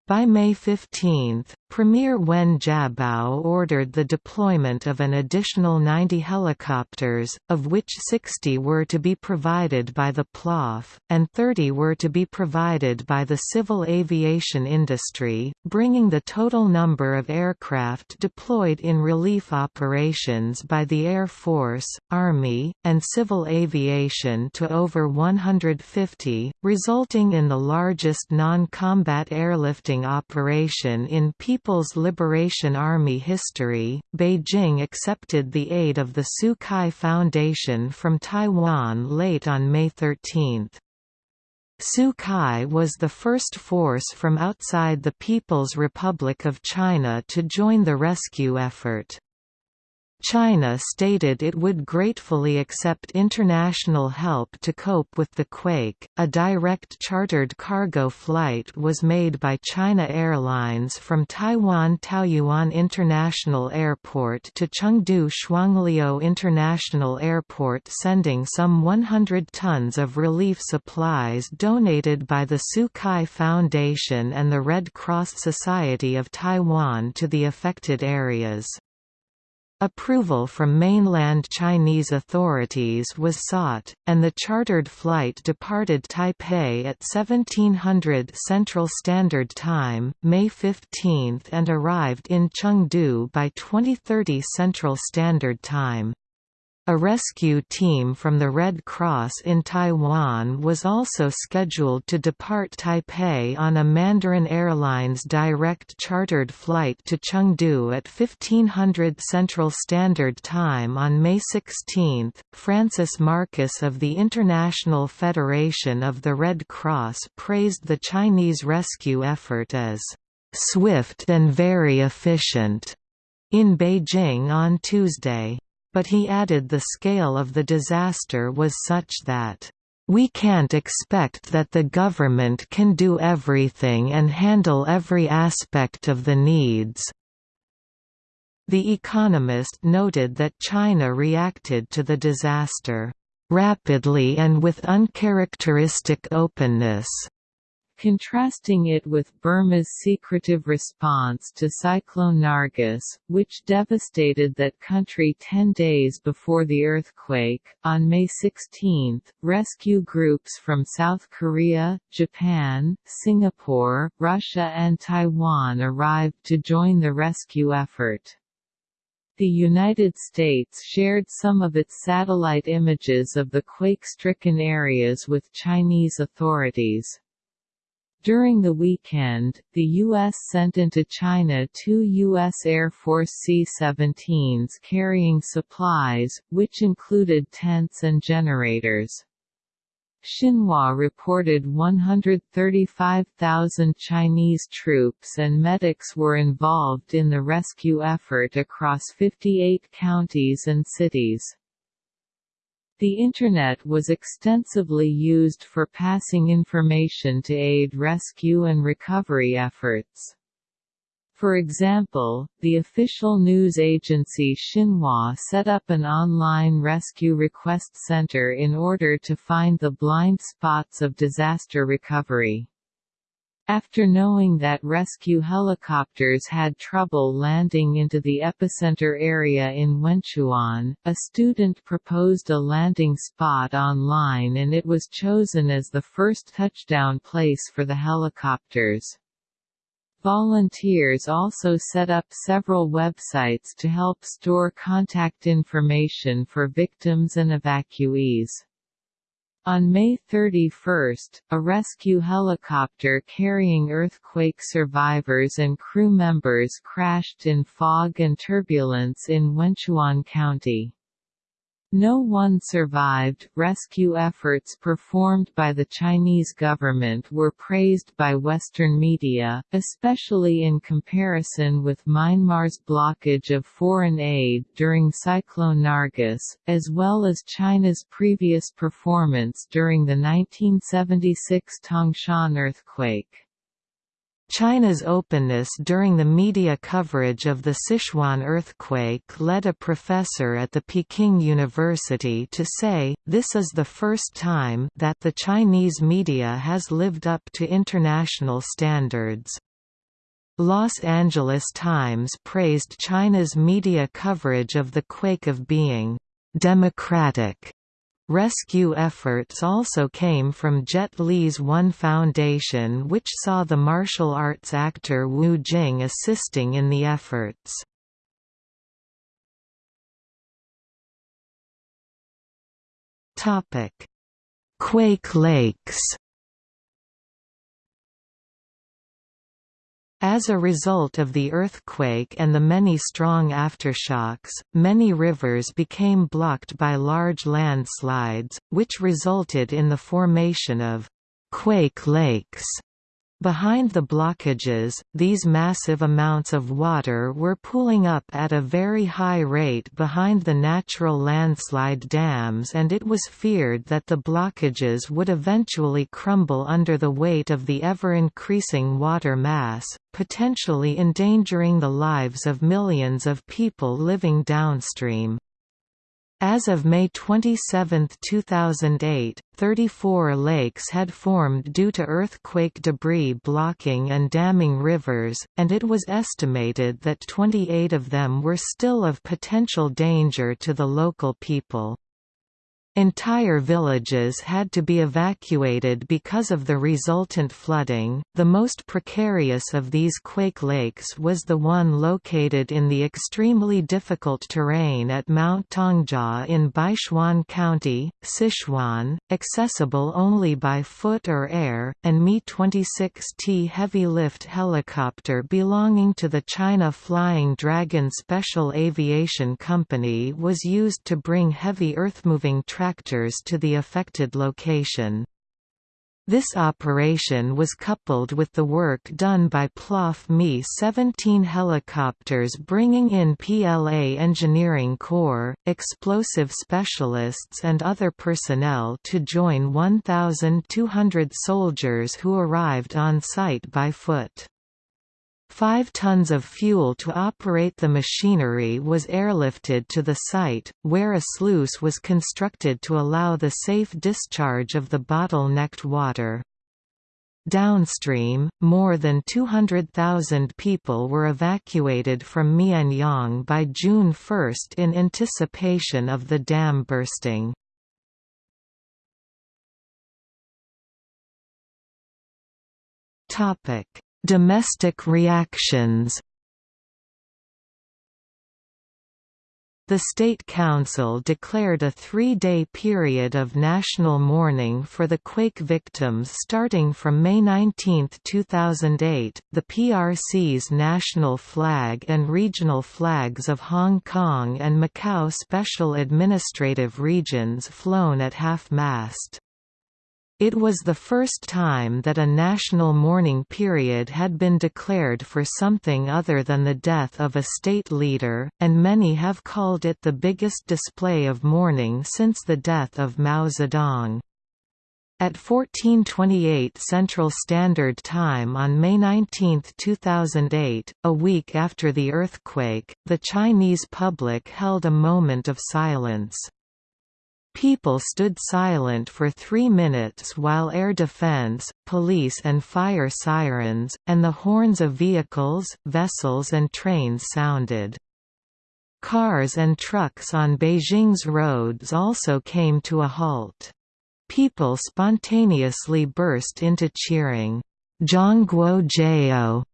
By May 15, Premier Wen Jiabao ordered the deployment of an additional 90 helicopters, of which 60 were to be provided by the PLAAF, and 30 were to be provided by the civil aviation industry, bringing the total number of aircraft deployed in relief operations by the Air Force, Army, and civil aviation to over 150, resulting in the largest non-combat airlifting operation in People's Liberation Army history, Beijing accepted the aid of the Tzu Chi Foundation from Taiwan late on May 13. Tzu Chi was the first force from outside the People's Republic of China to join the rescue effort. China stated it would gratefully accept international help to cope with the quake. A direct chartered cargo flight was made by China Airlines from Taiwan Taoyuan International Airport to Chengdu Shuangliu International Airport, sending some 100 tons of relief supplies donated by the Tzu Chi Foundation and the Red Cross Society of Taiwan to the affected areas. Approval from mainland Chinese authorities was sought, and the chartered flight departed Taipei at 1700 Central Standard Time, May 15 and arrived in Chengdu by 2030 Central Standard Time. A rescue team from the Red Cross in Taiwan was also scheduled to depart Taipei on a Mandarin Airlines direct chartered flight to Chengdu at 1500 Central Standard Time on May 16. Francis Marcus of the International Federation of the Red Cross praised the Chinese rescue effort as swift and very efficient in Beijing on Tuesday but he added the scale of the disaster was such that, "...we can't expect that the government can do everything and handle every aspect of the needs." The Economist noted that China reacted to the disaster, "...rapidly and with uncharacteristic openness." Contrasting it with Burma's secretive response to Cyclone Nargis, which devastated that country ten days before the earthquake. On May 16, rescue groups from South Korea, Japan, Singapore, Russia, and Taiwan arrived to join the rescue effort. The United States shared some of its satellite images of the quake-stricken areas with Chinese authorities. During the weekend, the U.S. sent into China two U.S. Air Force C-17s carrying supplies, which included tents and generators. Xinhua reported 135,000 Chinese troops and medics were involved in the rescue effort across 58 counties and cities. The Internet was extensively used for passing information to aid rescue and recovery efforts. For example, the official news agency Xinhua set up an online rescue request center in order to find the blind spots of disaster recovery. After knowing that rescue helicopters had trouble landing into the epicenter area in Wenchuan, a student proposed a landing spot online and it was chosen as the first touchdown place for the helicopters. Volunteers also set up several websites to help store contact information for victims and evacuees.
On May 31, a rescue helicopter carrying earthquake survivors and crew members crashed in fog and turbulence in Wenchuan County. No one survived. Rescue efforts performed by the Chinese government were praised by Western media, especially in comparison with Myanmar's blockage of foreign aid during Cyclone Nargis, as well as China's previous performance during the 1976 Tangshan earthquake.
China's openness during the media coverage of the Sichuan earthquake led a professor at the Peking University to say, this is the first time that the Chinese media has lived up to international standards. Los Angeles Times praised China's media coverage of the quake of being democratic Rescue efforts also came from Jet Li's One Foundation which saw the martial arts actor Wu Jing assisting in the efforts. Quake Lakes As a result of the earthquake and the many strong aftershocks, many rivers became blocked by large landslides, which resulted in the formation of «quake lakes» Behind the blockages, these massive amounts of water were pooling up at a very high rate behind the natural landslide dams and it was feared that the blockages would eventually crumble under the weight of the ever-increasing water mass, potentially endangering the lives of millions of people living downstream. As of May 27, 2008, 34 lakes had formed due to earthquake debris blocking and damming rivers, and it was estimated that 28 of them were still of potential danger to the local people. Entire villages had to be evacuated because of the resultant flooding. The most precarious of these quake lakes was the one located in the extremely difficult terrain at Mount Tangjia in Beichuan County, Sichuan, accessible only by foot or air. An Mi-26T heavy lift helicopter belonging to the China Flying Dragon Special Aviation Company was used to bring heavy earthmoving traffic tractors to the affected location. This operation was coupled with the work done by PLAAF Mi-17 helicopters bringing in PLA Engineering Corps, explosive specialists and other personnel to join 1,200 soldiers who arrived on site by foot. Five tons of fuel to operate the machinery was airlifted to the site, where a sluice was constructed to allow the safe discharge of the bottlenecked water. Downstream, more than 200,000 people were evacuated from Mianyang by June 1 in anticipation of the dam bursting. Topic Domestic reactions The State Council declared a three-day period of national mourning for the quake victims starting from May 19, 2008. The PRC's national flag and regional flags of Hong Kong and Macau special administrative regions flown at half-mast. It was the first time that a national mourning period had been declared for something other than the death of a state leader, and many have called it the biggest display of mourning since the death of Mao Zedong. At 1428 Central Standard Time on May 19, 2008, a week after the earthquake, the Chinese public held a moment of silence. People stood silent for three minutes while air defense, police and fire sirens, and the horns of vehicles, vessels and trains sounded. Cars and trucks on Beijing's roads also came to a halt. People spontaneously burst into cheering, Zhongguo Jiao,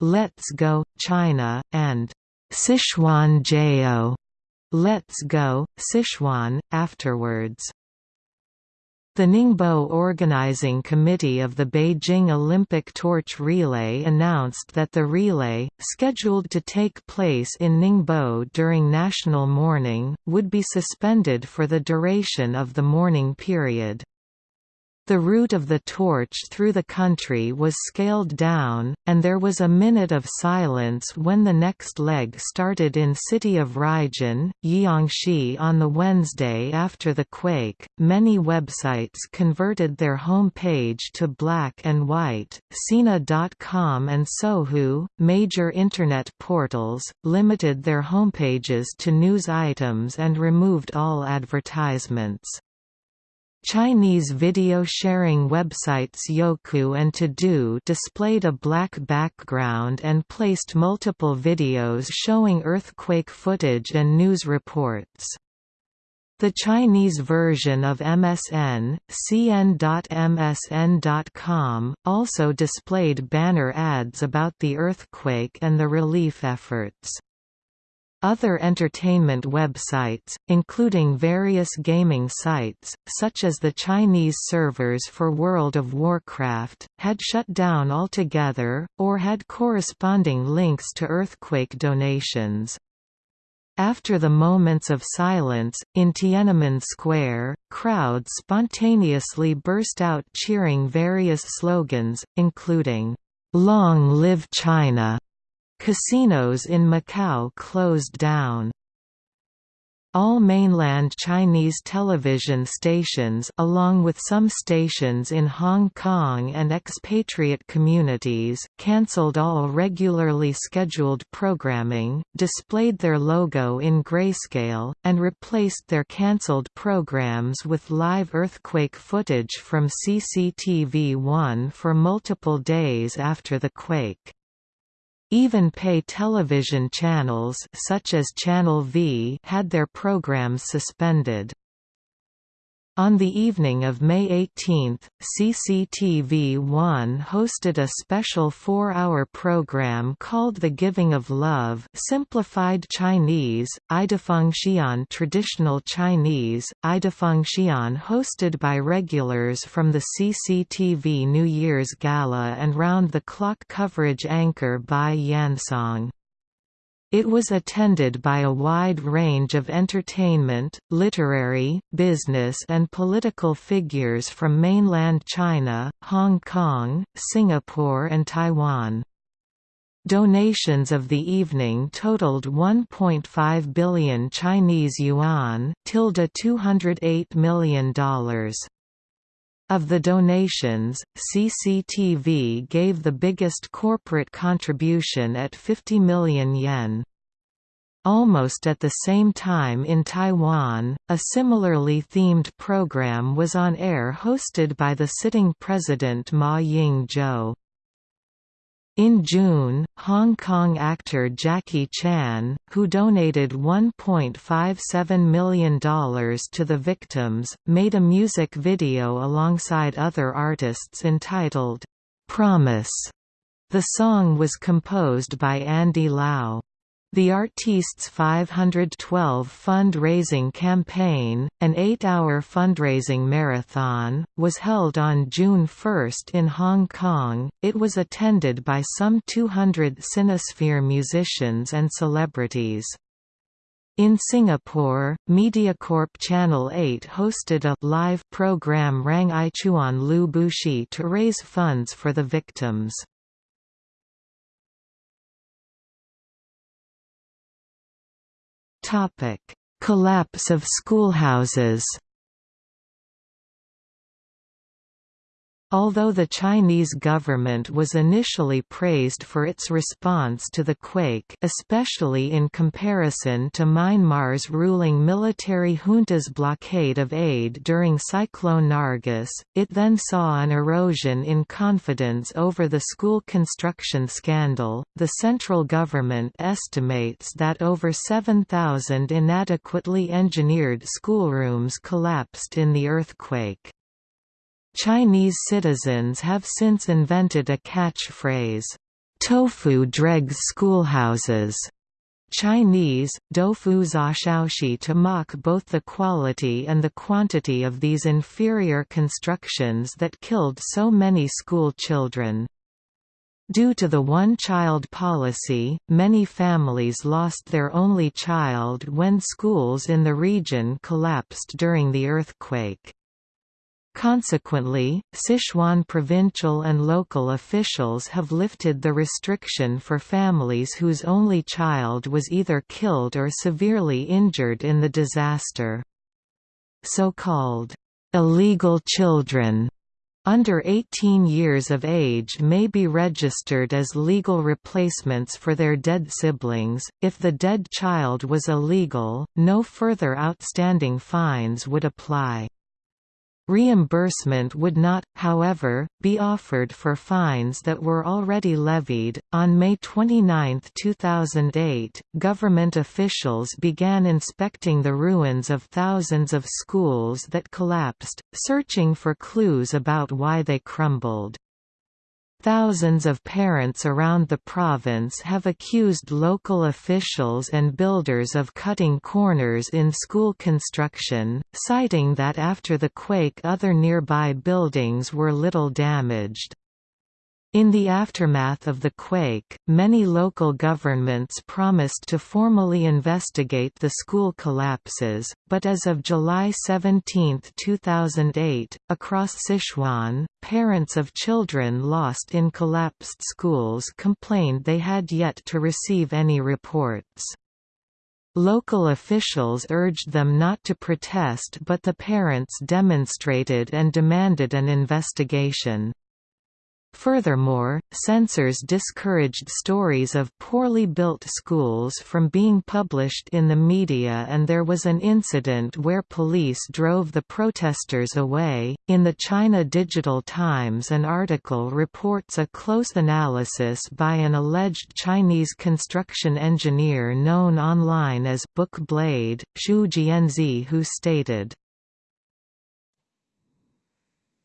Let's Go, China, and Sichuan Jiao, Let's Go, Sichuan, afterwards. The Ningbo Organizing Committee of the Beijing Olympic Torch Relay announced that the relay, scheduled to take place in Ningbo during national mourning, would be suspended for the duration of the mourning period. The route of the torch through the country was scaled down, and there was a minute of silence when the next leg started in city of Ruijin, Jiangxi on the Wednesday after the quake. Many websites converted their home page to black and white. Sina.com and Sohu, major internet portals, limited their homepages to news items and removed all advertisements. Chinese video sharing websites Youku and Tudou displayed a black background and placed multiple videos showing earthquake footage and news reports. The Chinese version of MSN, cn.msn.com, also displayed banner ads about the earthquake and the relief efforts. Other entertainment websites, including various gaming sites, such as the Chinese servers for World of Warcraft, had shut down altogether, or had corresponding links to earthquake donations. After the moments of silence, in Tiananmen Square, crowds spontaneously burst out cheering various slogans, including, "'Long Live China' Casinos in Macau closed down. All mainland Chinese television stations along with some stations in Hong Kong and expatriate communities cancelled all regularly scheduled programming, displayed their logo in grayscale, and replaced their cancelled programs with live earthquake footage from CCTV-1 for multiple days after the quake. Even pay television channels such as Channel V had their programs suspended. On the evening of May 18, CCTV-1 hosted a special four-hour program called The Giving of Love simplified Chinese, Idafengxian traditional Chinese, Idafengxian hosted by regulars from the CCTV New Year's Gala and round-the-clock coverage anchor by Yansong. It was attended by a wide range of entertainment, literary, business and political figures from mainland China, Hong Kong, Singapore and Taiwan. Donations of the evening totaled 1.5 billion Chinese yuan, tilde $208 million. Of the donations, CCTV gave the biggest corporate contribution at 50 million yen. Almost at the same time in Taiwan, a similarly themed program was on air hosted by the sitting president Ma Ying-jeou. In June, Hong Kong actor Jackie Chan, who donated $1.57 million to the victims, made a music video alongside other artists entitled, "'Promise". The song was composed by Andy Lau. The Artistes 512 fund-raising campaign, an eight-hour fundraising marathon, was held on June 1 in Hong Kong. It was attended by some 200 Sinosphere musicians and celebrities. In Singapore, MediaCorp Channel 8 hosted a live program Rang Ichuan Lu Bushi to raise funds for the victims. Collapse of schoolhouses Although the Chinese government was initially praised for its response to the quake especially in comparison to Myanmar's ruling military junta's blockade of aid during Cyclone Nargis, it then saw an erosion in confidence over the school construction scandal. The central government estimates that over 7,000 inadequately engineered schoolrooms collapsed in the earthquake. Chinese citizens have since invented a catchphrase, "'Tofu dregs schoolhouses' Chinese, doufu shaoxi to mock both the quality and the quantity of these inferior constructions that killed so many school children. Due to the one-child policy, many families lost their only child when schools in the region collapsed during the earthquake. Consequently, Sichuan provincial and local officials have lifted the restriction for families whose only child was either killed or severely injured in the disaster. So-called, "'illegal children' under 18 years of age may be registered as legal replacements for their dead siblings. If the dead child was illegal, no further outstanding fines would apply. Reimbursement would not, however, be offered for fines that were already levied. On May 29, 2008, government officials began inspecting the ruins of thousands of schools that collapsed, searching for clues about why they crumbled. Thousands of parents around the province have accused local officials and builders of cutting corners in school construction, citing that after the quake other nearby buildings were little damaged. In the aftermath of the quake, many local governments promised to formally investigate the school collapses, but as of July 17, 2008, across Sichuan, parents of children lost in collapsed schools complained they had yet to receive any reports. Local officials urged them not to protest but the parents demonstrated and demanded an investigation. Furthermore, censors discouraged stories of poorly built schools from being published in the media, and there was an incident where police drove the protesters away. In the China Digital Times, an article reports a close analysis by an alleged Chinese construction engineer known online as Book Blade, Xu Jianzi, who stated,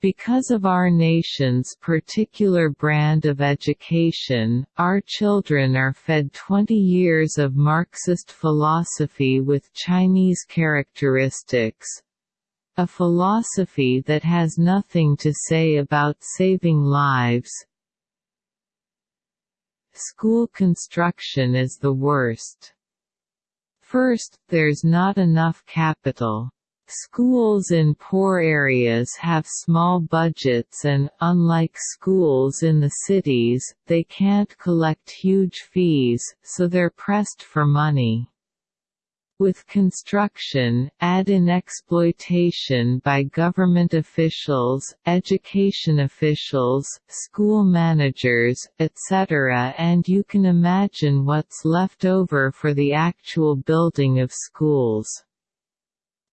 because of our nation's particular brand of education, our children are fed 20 years of Marxist philosophy with Chinese characteristics, a philosophy that has nothing to say about saving lives. School construction is the worst. First, there's not enough capital. Schools in poor areas have small budgets and, unlike schools in the cities, they can't collect huge fees, so they're pressed for money. With construction, add in exploitation by government officials, education officials, school managers, etc. and you can imagine what's left over for the actual building of schools.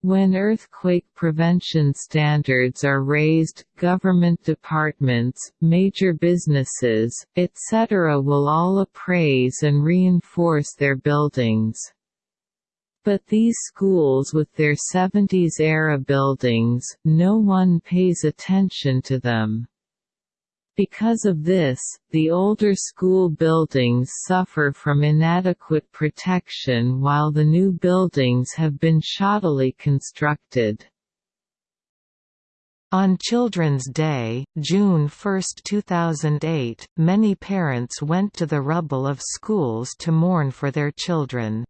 When earthquake prevention standards are raised, government departments, major businesses, etc. will all appraise and reinforce their buildings. But these schools with their 70s-era buildings, no one pays attention to them. Because of this, the older school buildings suffer from inadequate protection while the new buildings have been shoddily constructed.
On Children's Day, June 1, 2008, many parents went to the rubble of schools to mourn for their children.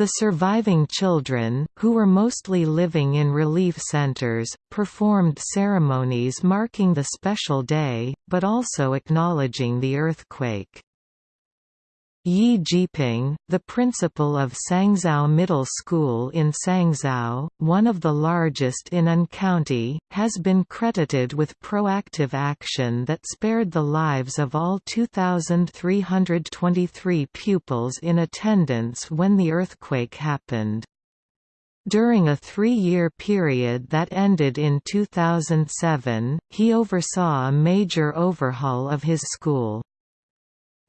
The surviving children, who were mostly living in relief centers, performed ceremonies marking the special day, but also acknowledging the earthquake. Ye Zhiping, the principal of Sangzao Middle School in Sangzao, one of the largest in An County, has been credited with proactive action that spared the lives of all 2,323 pupils in attendance when the earthquake happened. During a three-year period that ended in 2007, he oversaw a major overhaul of his school.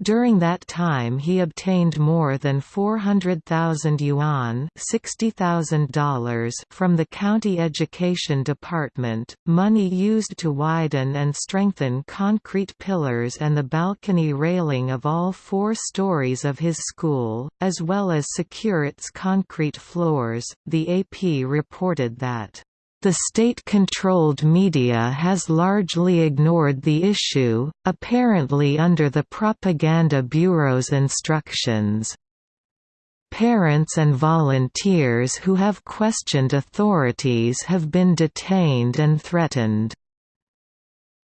During that time he obtained more than 400,000 yuan $60,000 from the county education department, money used to widen and strengthen concrete pillars and the balcony railing of all four stories of his school, as well as secure its concrete floors. The AP reported that the state-controlled media has largely ignored the issue, apparently under the Propaganda Bureau's instructions. Parents and volunteers who have questioned authorities have been detained and threatened.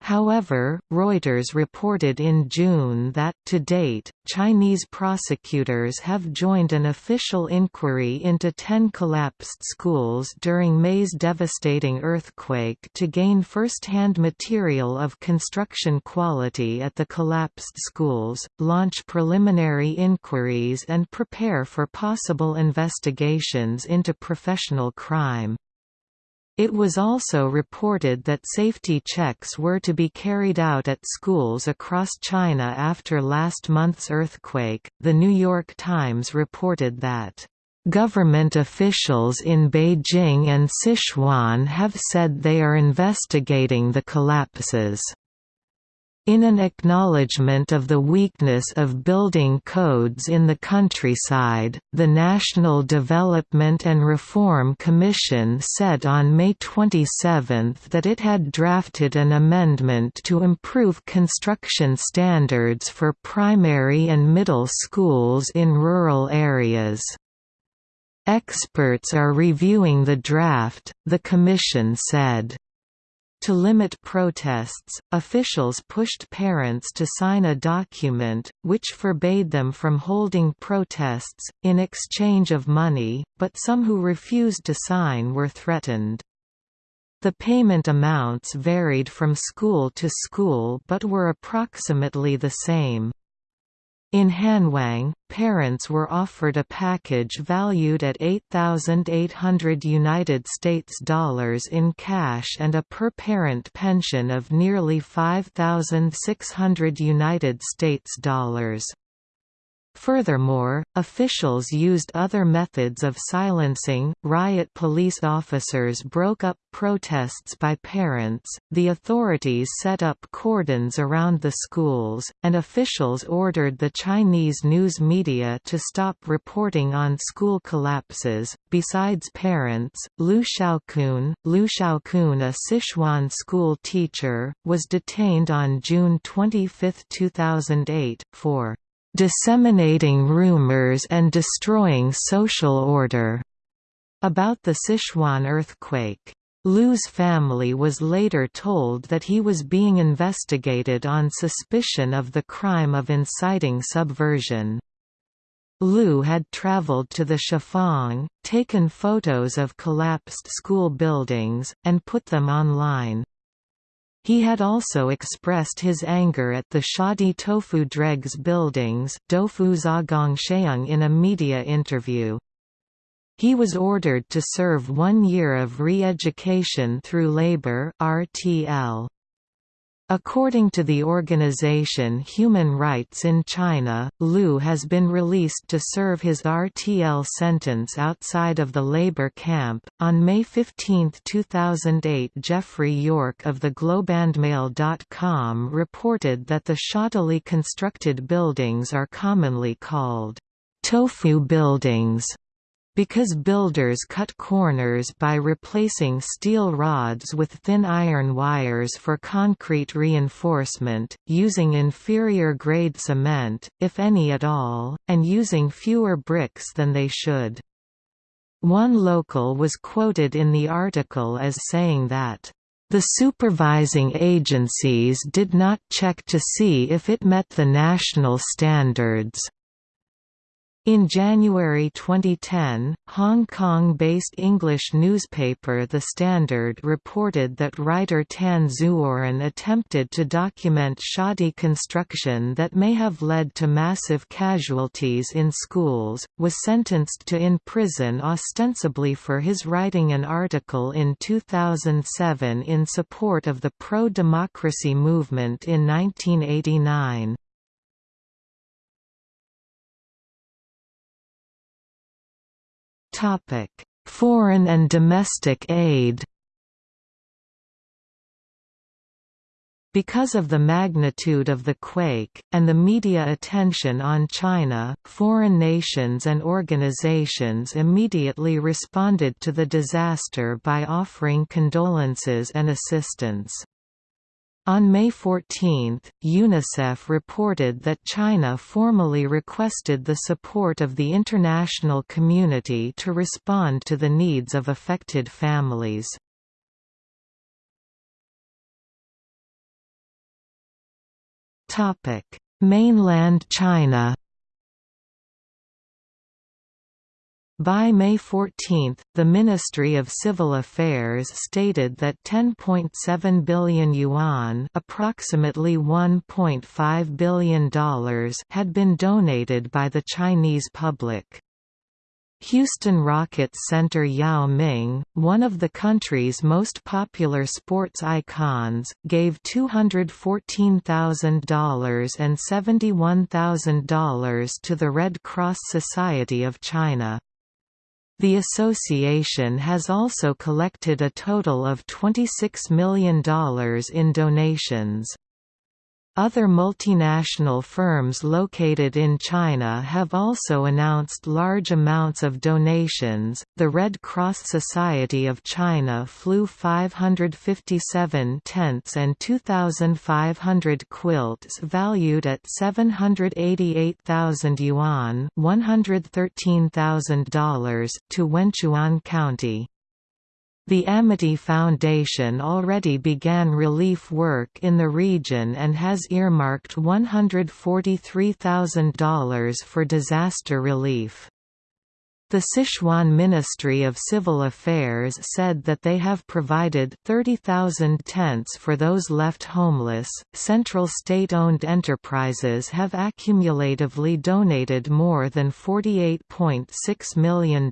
However, Reuters reported in June that, to date, Chinese prosecutors have joined an official inquiry into ten collapsed schools during May's devastating earthquake to gain first-hand material of construction quality at the collapsed schools, launch preliminary inquiries and prepare for possible investigations into professional crime. It was also reported that safety checks were to be carried out at schools across China after last month's earthquake. The New York Times reported that Government officials in Beijing and Sichuan have said they are investigating the collapses. In an acknowledgement of the weakness of building codes in the countryside, the National Development and Reform Commission said on May 27 that it had drafted an amendment to improve construction standards for primary and middle schools in rural areas. Experts are reviewing the draft, the Commission said. To limit protests, officials pushed parents to sign a document, which forbade them from holding protests, in exchange of money, but some who refused to sign were threatened. The payment amounts varied from school to school but were approximately the same. In Hanwang, parents were offered a package valued at 8,800 United States dollars in cash and a per-parent pension of nearly 5,600 United States dollars. Furthermore, officials used other methods of silencing. Riot police officers broke up protests by parents, the authorities set up cordons around the schools, and officials ordered the Chinese news media to stop reporting on school collapses. Besides parents, Liu Shaokun, Liu Shaokun, a Sichuan school teacher, was detained on June 25, 2008, for disseminating rumors and destroying social order about the Sichuan earthquake. Liu's family was later told that he was being investigated on suspicion of the crime of inciting subversion. Liu had traveled to the Shifang, taken photos of collapsed school buildings, and put them online. He had also expressed his anger at the shoddy tofu dregs buildings in a media interview. He was ordered to serve one year of re-education through labor RTL. According to the organization Human Rights in China, Liu has been released to serve his RTL sentence outside of the labor camp. On May 15, 2008, Jeffrey York of the Globeandmail.com reported that the shoddily constructed buildings are commonly called tofu buildings because builders cut corners by replacing steel rods with thin iron wires for concrete reinforcement, using inferior grade cement, if any at all, and using fewer bricks than they should. One local was quoted in the article as saying that, "...the supervising agencies did not check to see if it met the national standards." In January 2010, Hong Kong-based English newspaper The Standard reported that writer Tan Zuoren attempted to document shoddy construction that may have led to massive casualties in schools, was sentenced to in prison ostensibly for his writing an article in 2007 in support of the pro-democracy movement in 1989. Foreign and domestic aid Because of the magnitude of the quake, and the media attention on China, foreign nations and organizations immediately responded to the disaster by offering condolences and assistance. On May 14, UNICEF reported that China formally requested the support of the international community to respond to the needs of affected families. Mainland China By May 14, the Ministry of Civil Affairs stated that 10.7 billion yuan, approximately $1.5 billion, had been donated by the Chinese public. Houston Rockets center Yao Ming, one of the country's most popular sports icons, gave $214,000 and $71,000 to the Red Cross Society of China. The association has also collected a total of $26 million in donations. Other multinational firms located in China have also announced large amounts of donations. The Red Cross Society of China flew 557 tents and 2,500 quilts valued at 788,000 yuan $113,000 to Wenchuan County. The Amity Foundation already began relief work in the region and has earmarked $143,000 for disaster relief. The Sichuan Ministry of Civil Affairs said that they have provided 30,000 tents for those left homeless. Central state owned enterprises have accumulatively donated more than $48.6 million.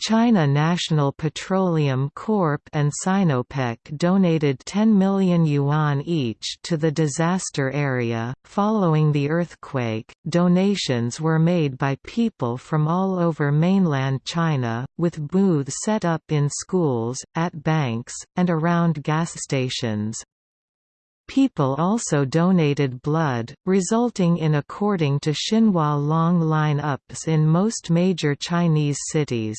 China National Petroleum Corp and Sinopec donated 10 million yuan each to the disaster area. Following the earthquake, donations were made by people from all over mainland China, with booths set up in schools, at banks, and around gas stations. People also donated blood, resulting in according to Xinhua long line-ups in most major Chinese cities.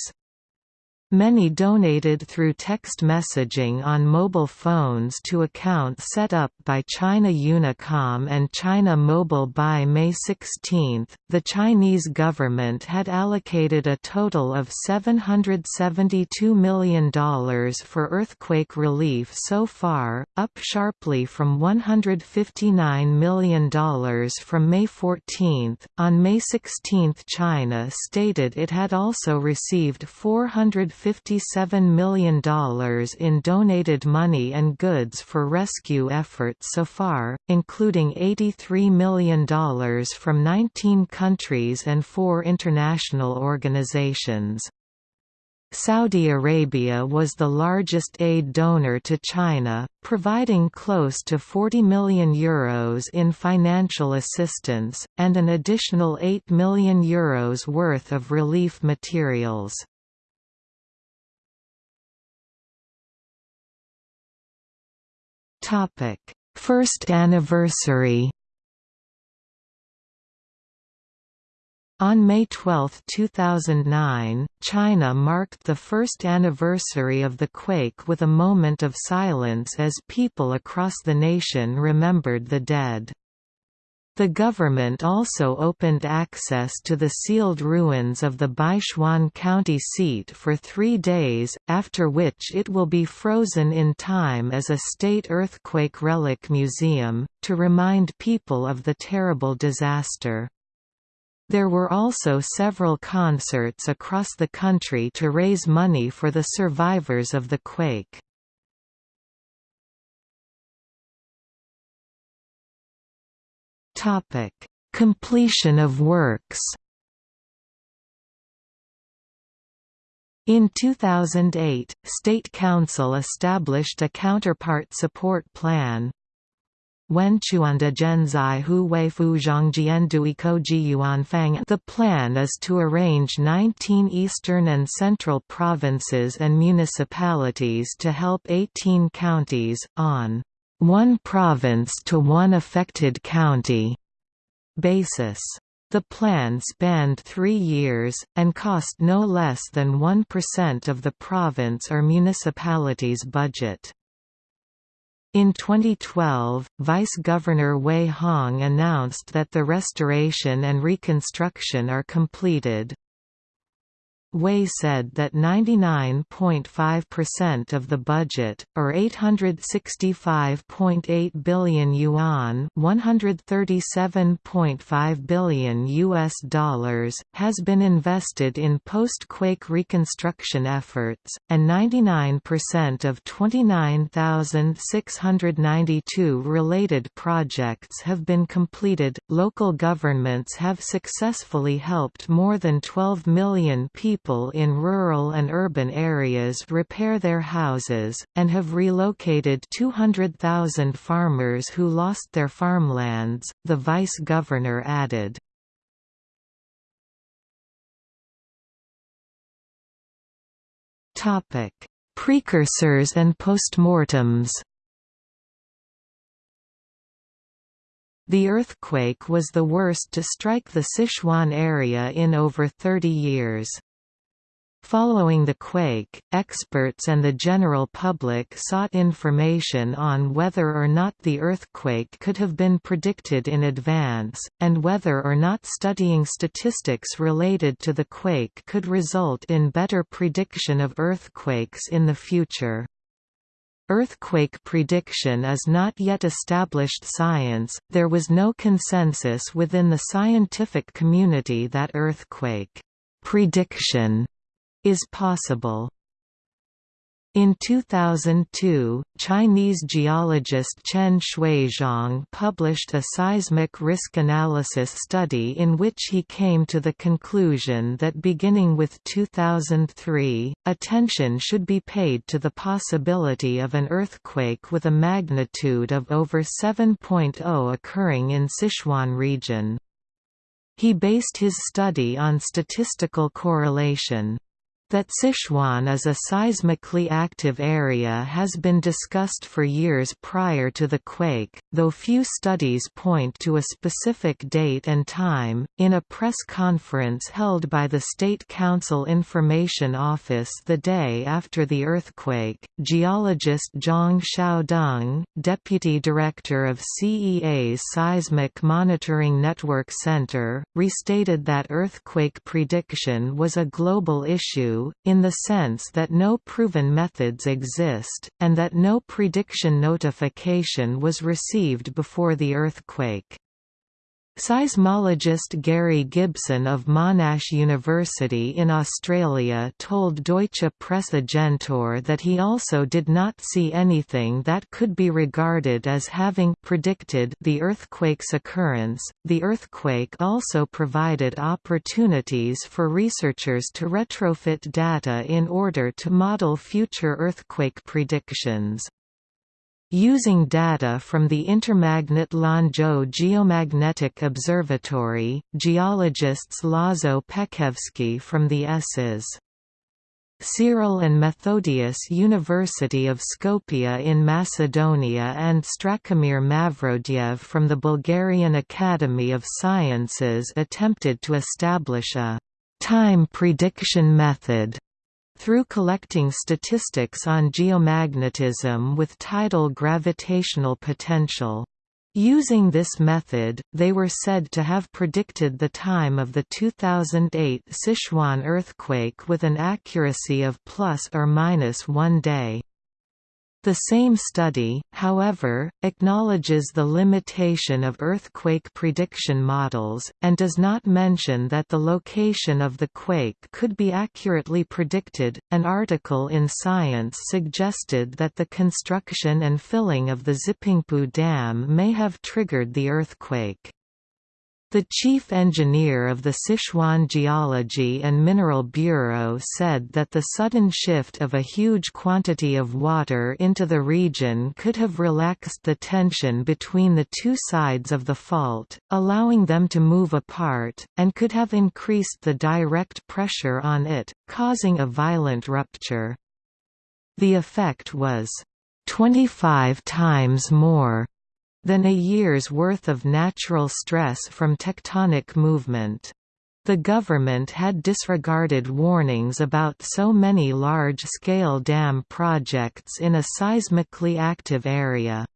Many donated through text messaging on mobile phones to accounts set up by China Unicom and China Mobile by May 16. The Chinese government had allocated a total of $772 million for earthquake relief so far, up sharply from $159 million from May 14. On May 16, China stated it had also received 400 $57 million in donated money and goods for rescue efforts so far, including $83 million from 19 countries and four international organizations. Saudi Arabia was the largest aid donor to China, providing close to €40 million Euros in financial assistance, and an additional €8 million Euros worth of relief materials. Topic: First anniversary. On May 12, 2009, China marked the first anniversary of the quake with a moment of silence as people across the nation remembered the dead. The government also opened access to the sealed ruins of the Beichuan County seat for three days, after which it will be frozen in time as a state earthquake relic museum, to remind people of the terrible disaster. There were also several concerts across the country to raise money for the survivors of the quake.
Topic: Completion of works.
In 2008, State Council established a counterpart support plan, Hu The plan is to arrange 19 eastern and central provinces and municipalities to help 18 counties, on one province to one affected county basis. The plan spanned three years, and cost no less than 1% of the province or municipality's budget. In 2012, Vice Governor Wei Hong announced that the restoration and reconstruction are completed. Wei said that 99.5% of the budget, or 865.8 billion yuan, 137.5 billion US dollars, has been invested in post-quake reconstruction efforts, and 99% of 29,692 related projects have been completed. Local governments have successfully helped more than 12 million people people in rural and urban areas repair their houses, and have relocated 200,000 farmers who lost their farmlands, the vice-governor added. Precursors and postmortems The earthquake was the worst to strike the Sichuan area in over 30 years. Following the quake, experts and the general public sought information on whether or not the earthquake could have been predicted in advance, and whether or not studying statistics related to the quake could result in better prediction of earthquakes in the future. Earthquake prediction is not yet established science, there was no consensus within the scientific community that earthquake prediction is possible. In 2002, Chinese geologist Chen Xuezhong published a seismic risk analysis study in which he came to the conclusion that beginning with 2003, attention should be paid to the possibility of an earthquake with a magnitude of over 7.0 occurring in Sichuan region. He based his study on statistical correlation. That Sichuan is a seismically active area has been discussed for years prior to the quake, though few studies point to a specific date and time. In a press conference held by the State Council Information Office the day after the earthquake, geologist Zhang Xiaodong, deputy director of CEA's Seismic Monitoring Network Center, restated that earthquake prediction was a global issue in the sense that no proven methods exist, and that no prediction notification was received before the earthquake. Seismologist Gary Gibson of Monash University in Australia told Deutsche Presse that he also did not see anything that could be regarded as having predicted the earthquake's occurrence. The earthquake also provided opportunities for researchers to retrofit data in order to model future earthquake predictions. Using data from the Intermagnet Lanzhou Geomagnetic Observatory, geologists Lazo Pekevski from the SS. Cyril and Methodius University of Skopje in Macedonia and Strachimir Mavrodiev from the Bulgarian Academy of Sciences attempted to establish a time prediction method through collecting statistics on geomagnetism with tidal gravitational potential. Using this method, they were said to have predicted the time of the 2008 Sichuan earthquake with an accuracy of plus or minus one day. The same study, however, acknowledges the limitation of earthquake prediction models, and does not mention that the location of the quake could be accurately predicted. An article in Science suggested that the construction and filling of the Zipingpu Dam may have triggered the earthquake. The chief engineer of the Sichuan Geology and Mineral Bureau said that the sudden shift of a huge quantity of water into the region could have relaxed the tension between the two sides of the fault, allowing them to move apart, and could have increased the direct pressure on it, causing a violent rupture. The effect was 25 times more than a year's worth of natural stress from tectonic movement. The government had disregarded warnings about so many large-scale dam projects in a seismically active area.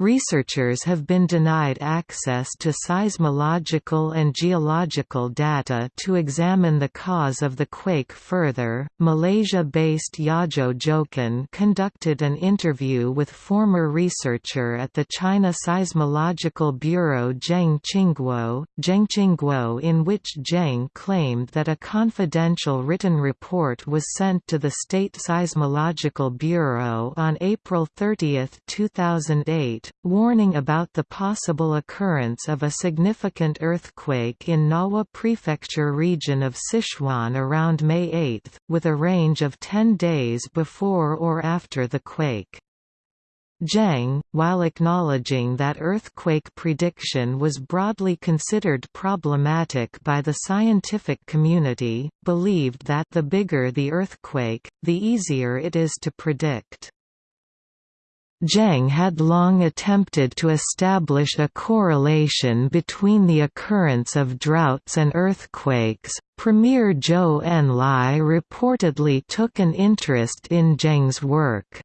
Researchers have been denied access to seismological and geological data to examine the cause of the quake further. Malaysia-based Yazhou Zhoukan conducted an interview with former researcher at the China Seismological Bureau Zheng Qingguo, Zheng Qingguo in which Zheng claimed that a confidential written report was sent to the State Seismological Bureau on April 30, 2008 warning about the possible occurrence of a significant earthquake in Ngawa Prefecture region of Sichuan around May 8, with a range of 10 days before or after the quake. Zheng, while acknowledging that earthquake prediction was broadly considered problematic by the scientific community, believed that the bigger the earthquake, the easier it is to predict. Zheng had long attempted to establish a correlation between the occurrence of droughts and earthquakes. Premier Zhou Enlai reportedly took an interest in Zheng's work.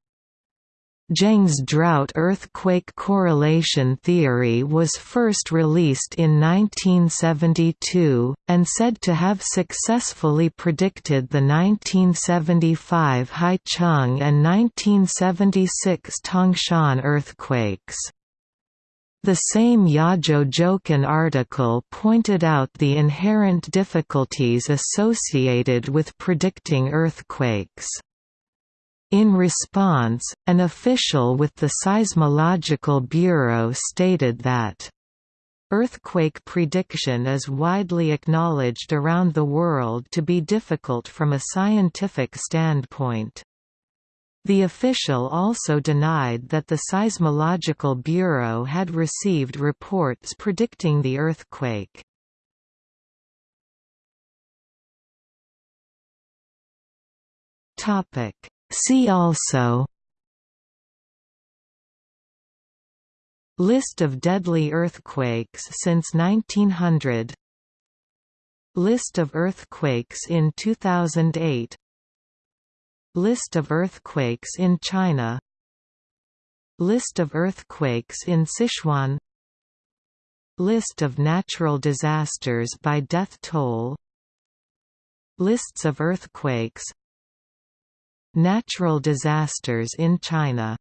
Zheng's drought-earthquake correlation theory was first released in 1972, and said to have successfully predicted the 1975 Haicheng and 1976 Tangshan earthquakes. The same Yazhou Zhoukan article pointed out the inherent difficulties associated with predicting earthquakes. In response, an official with the Seismological Bureau stated that Earthquake prediction is widely acknowledged around the world to be difficult from a scientific standpoint. The official also denied that the Seismological Bureau had received reports predicting the earthquake. Topic See also List of deadly earthquakes since 1900 List of earthquakes in 2008 List of earthquakes in China List of earthquakes in Sichuan List of natural disasters by death toll Lists of earthquakes Natural disasters in China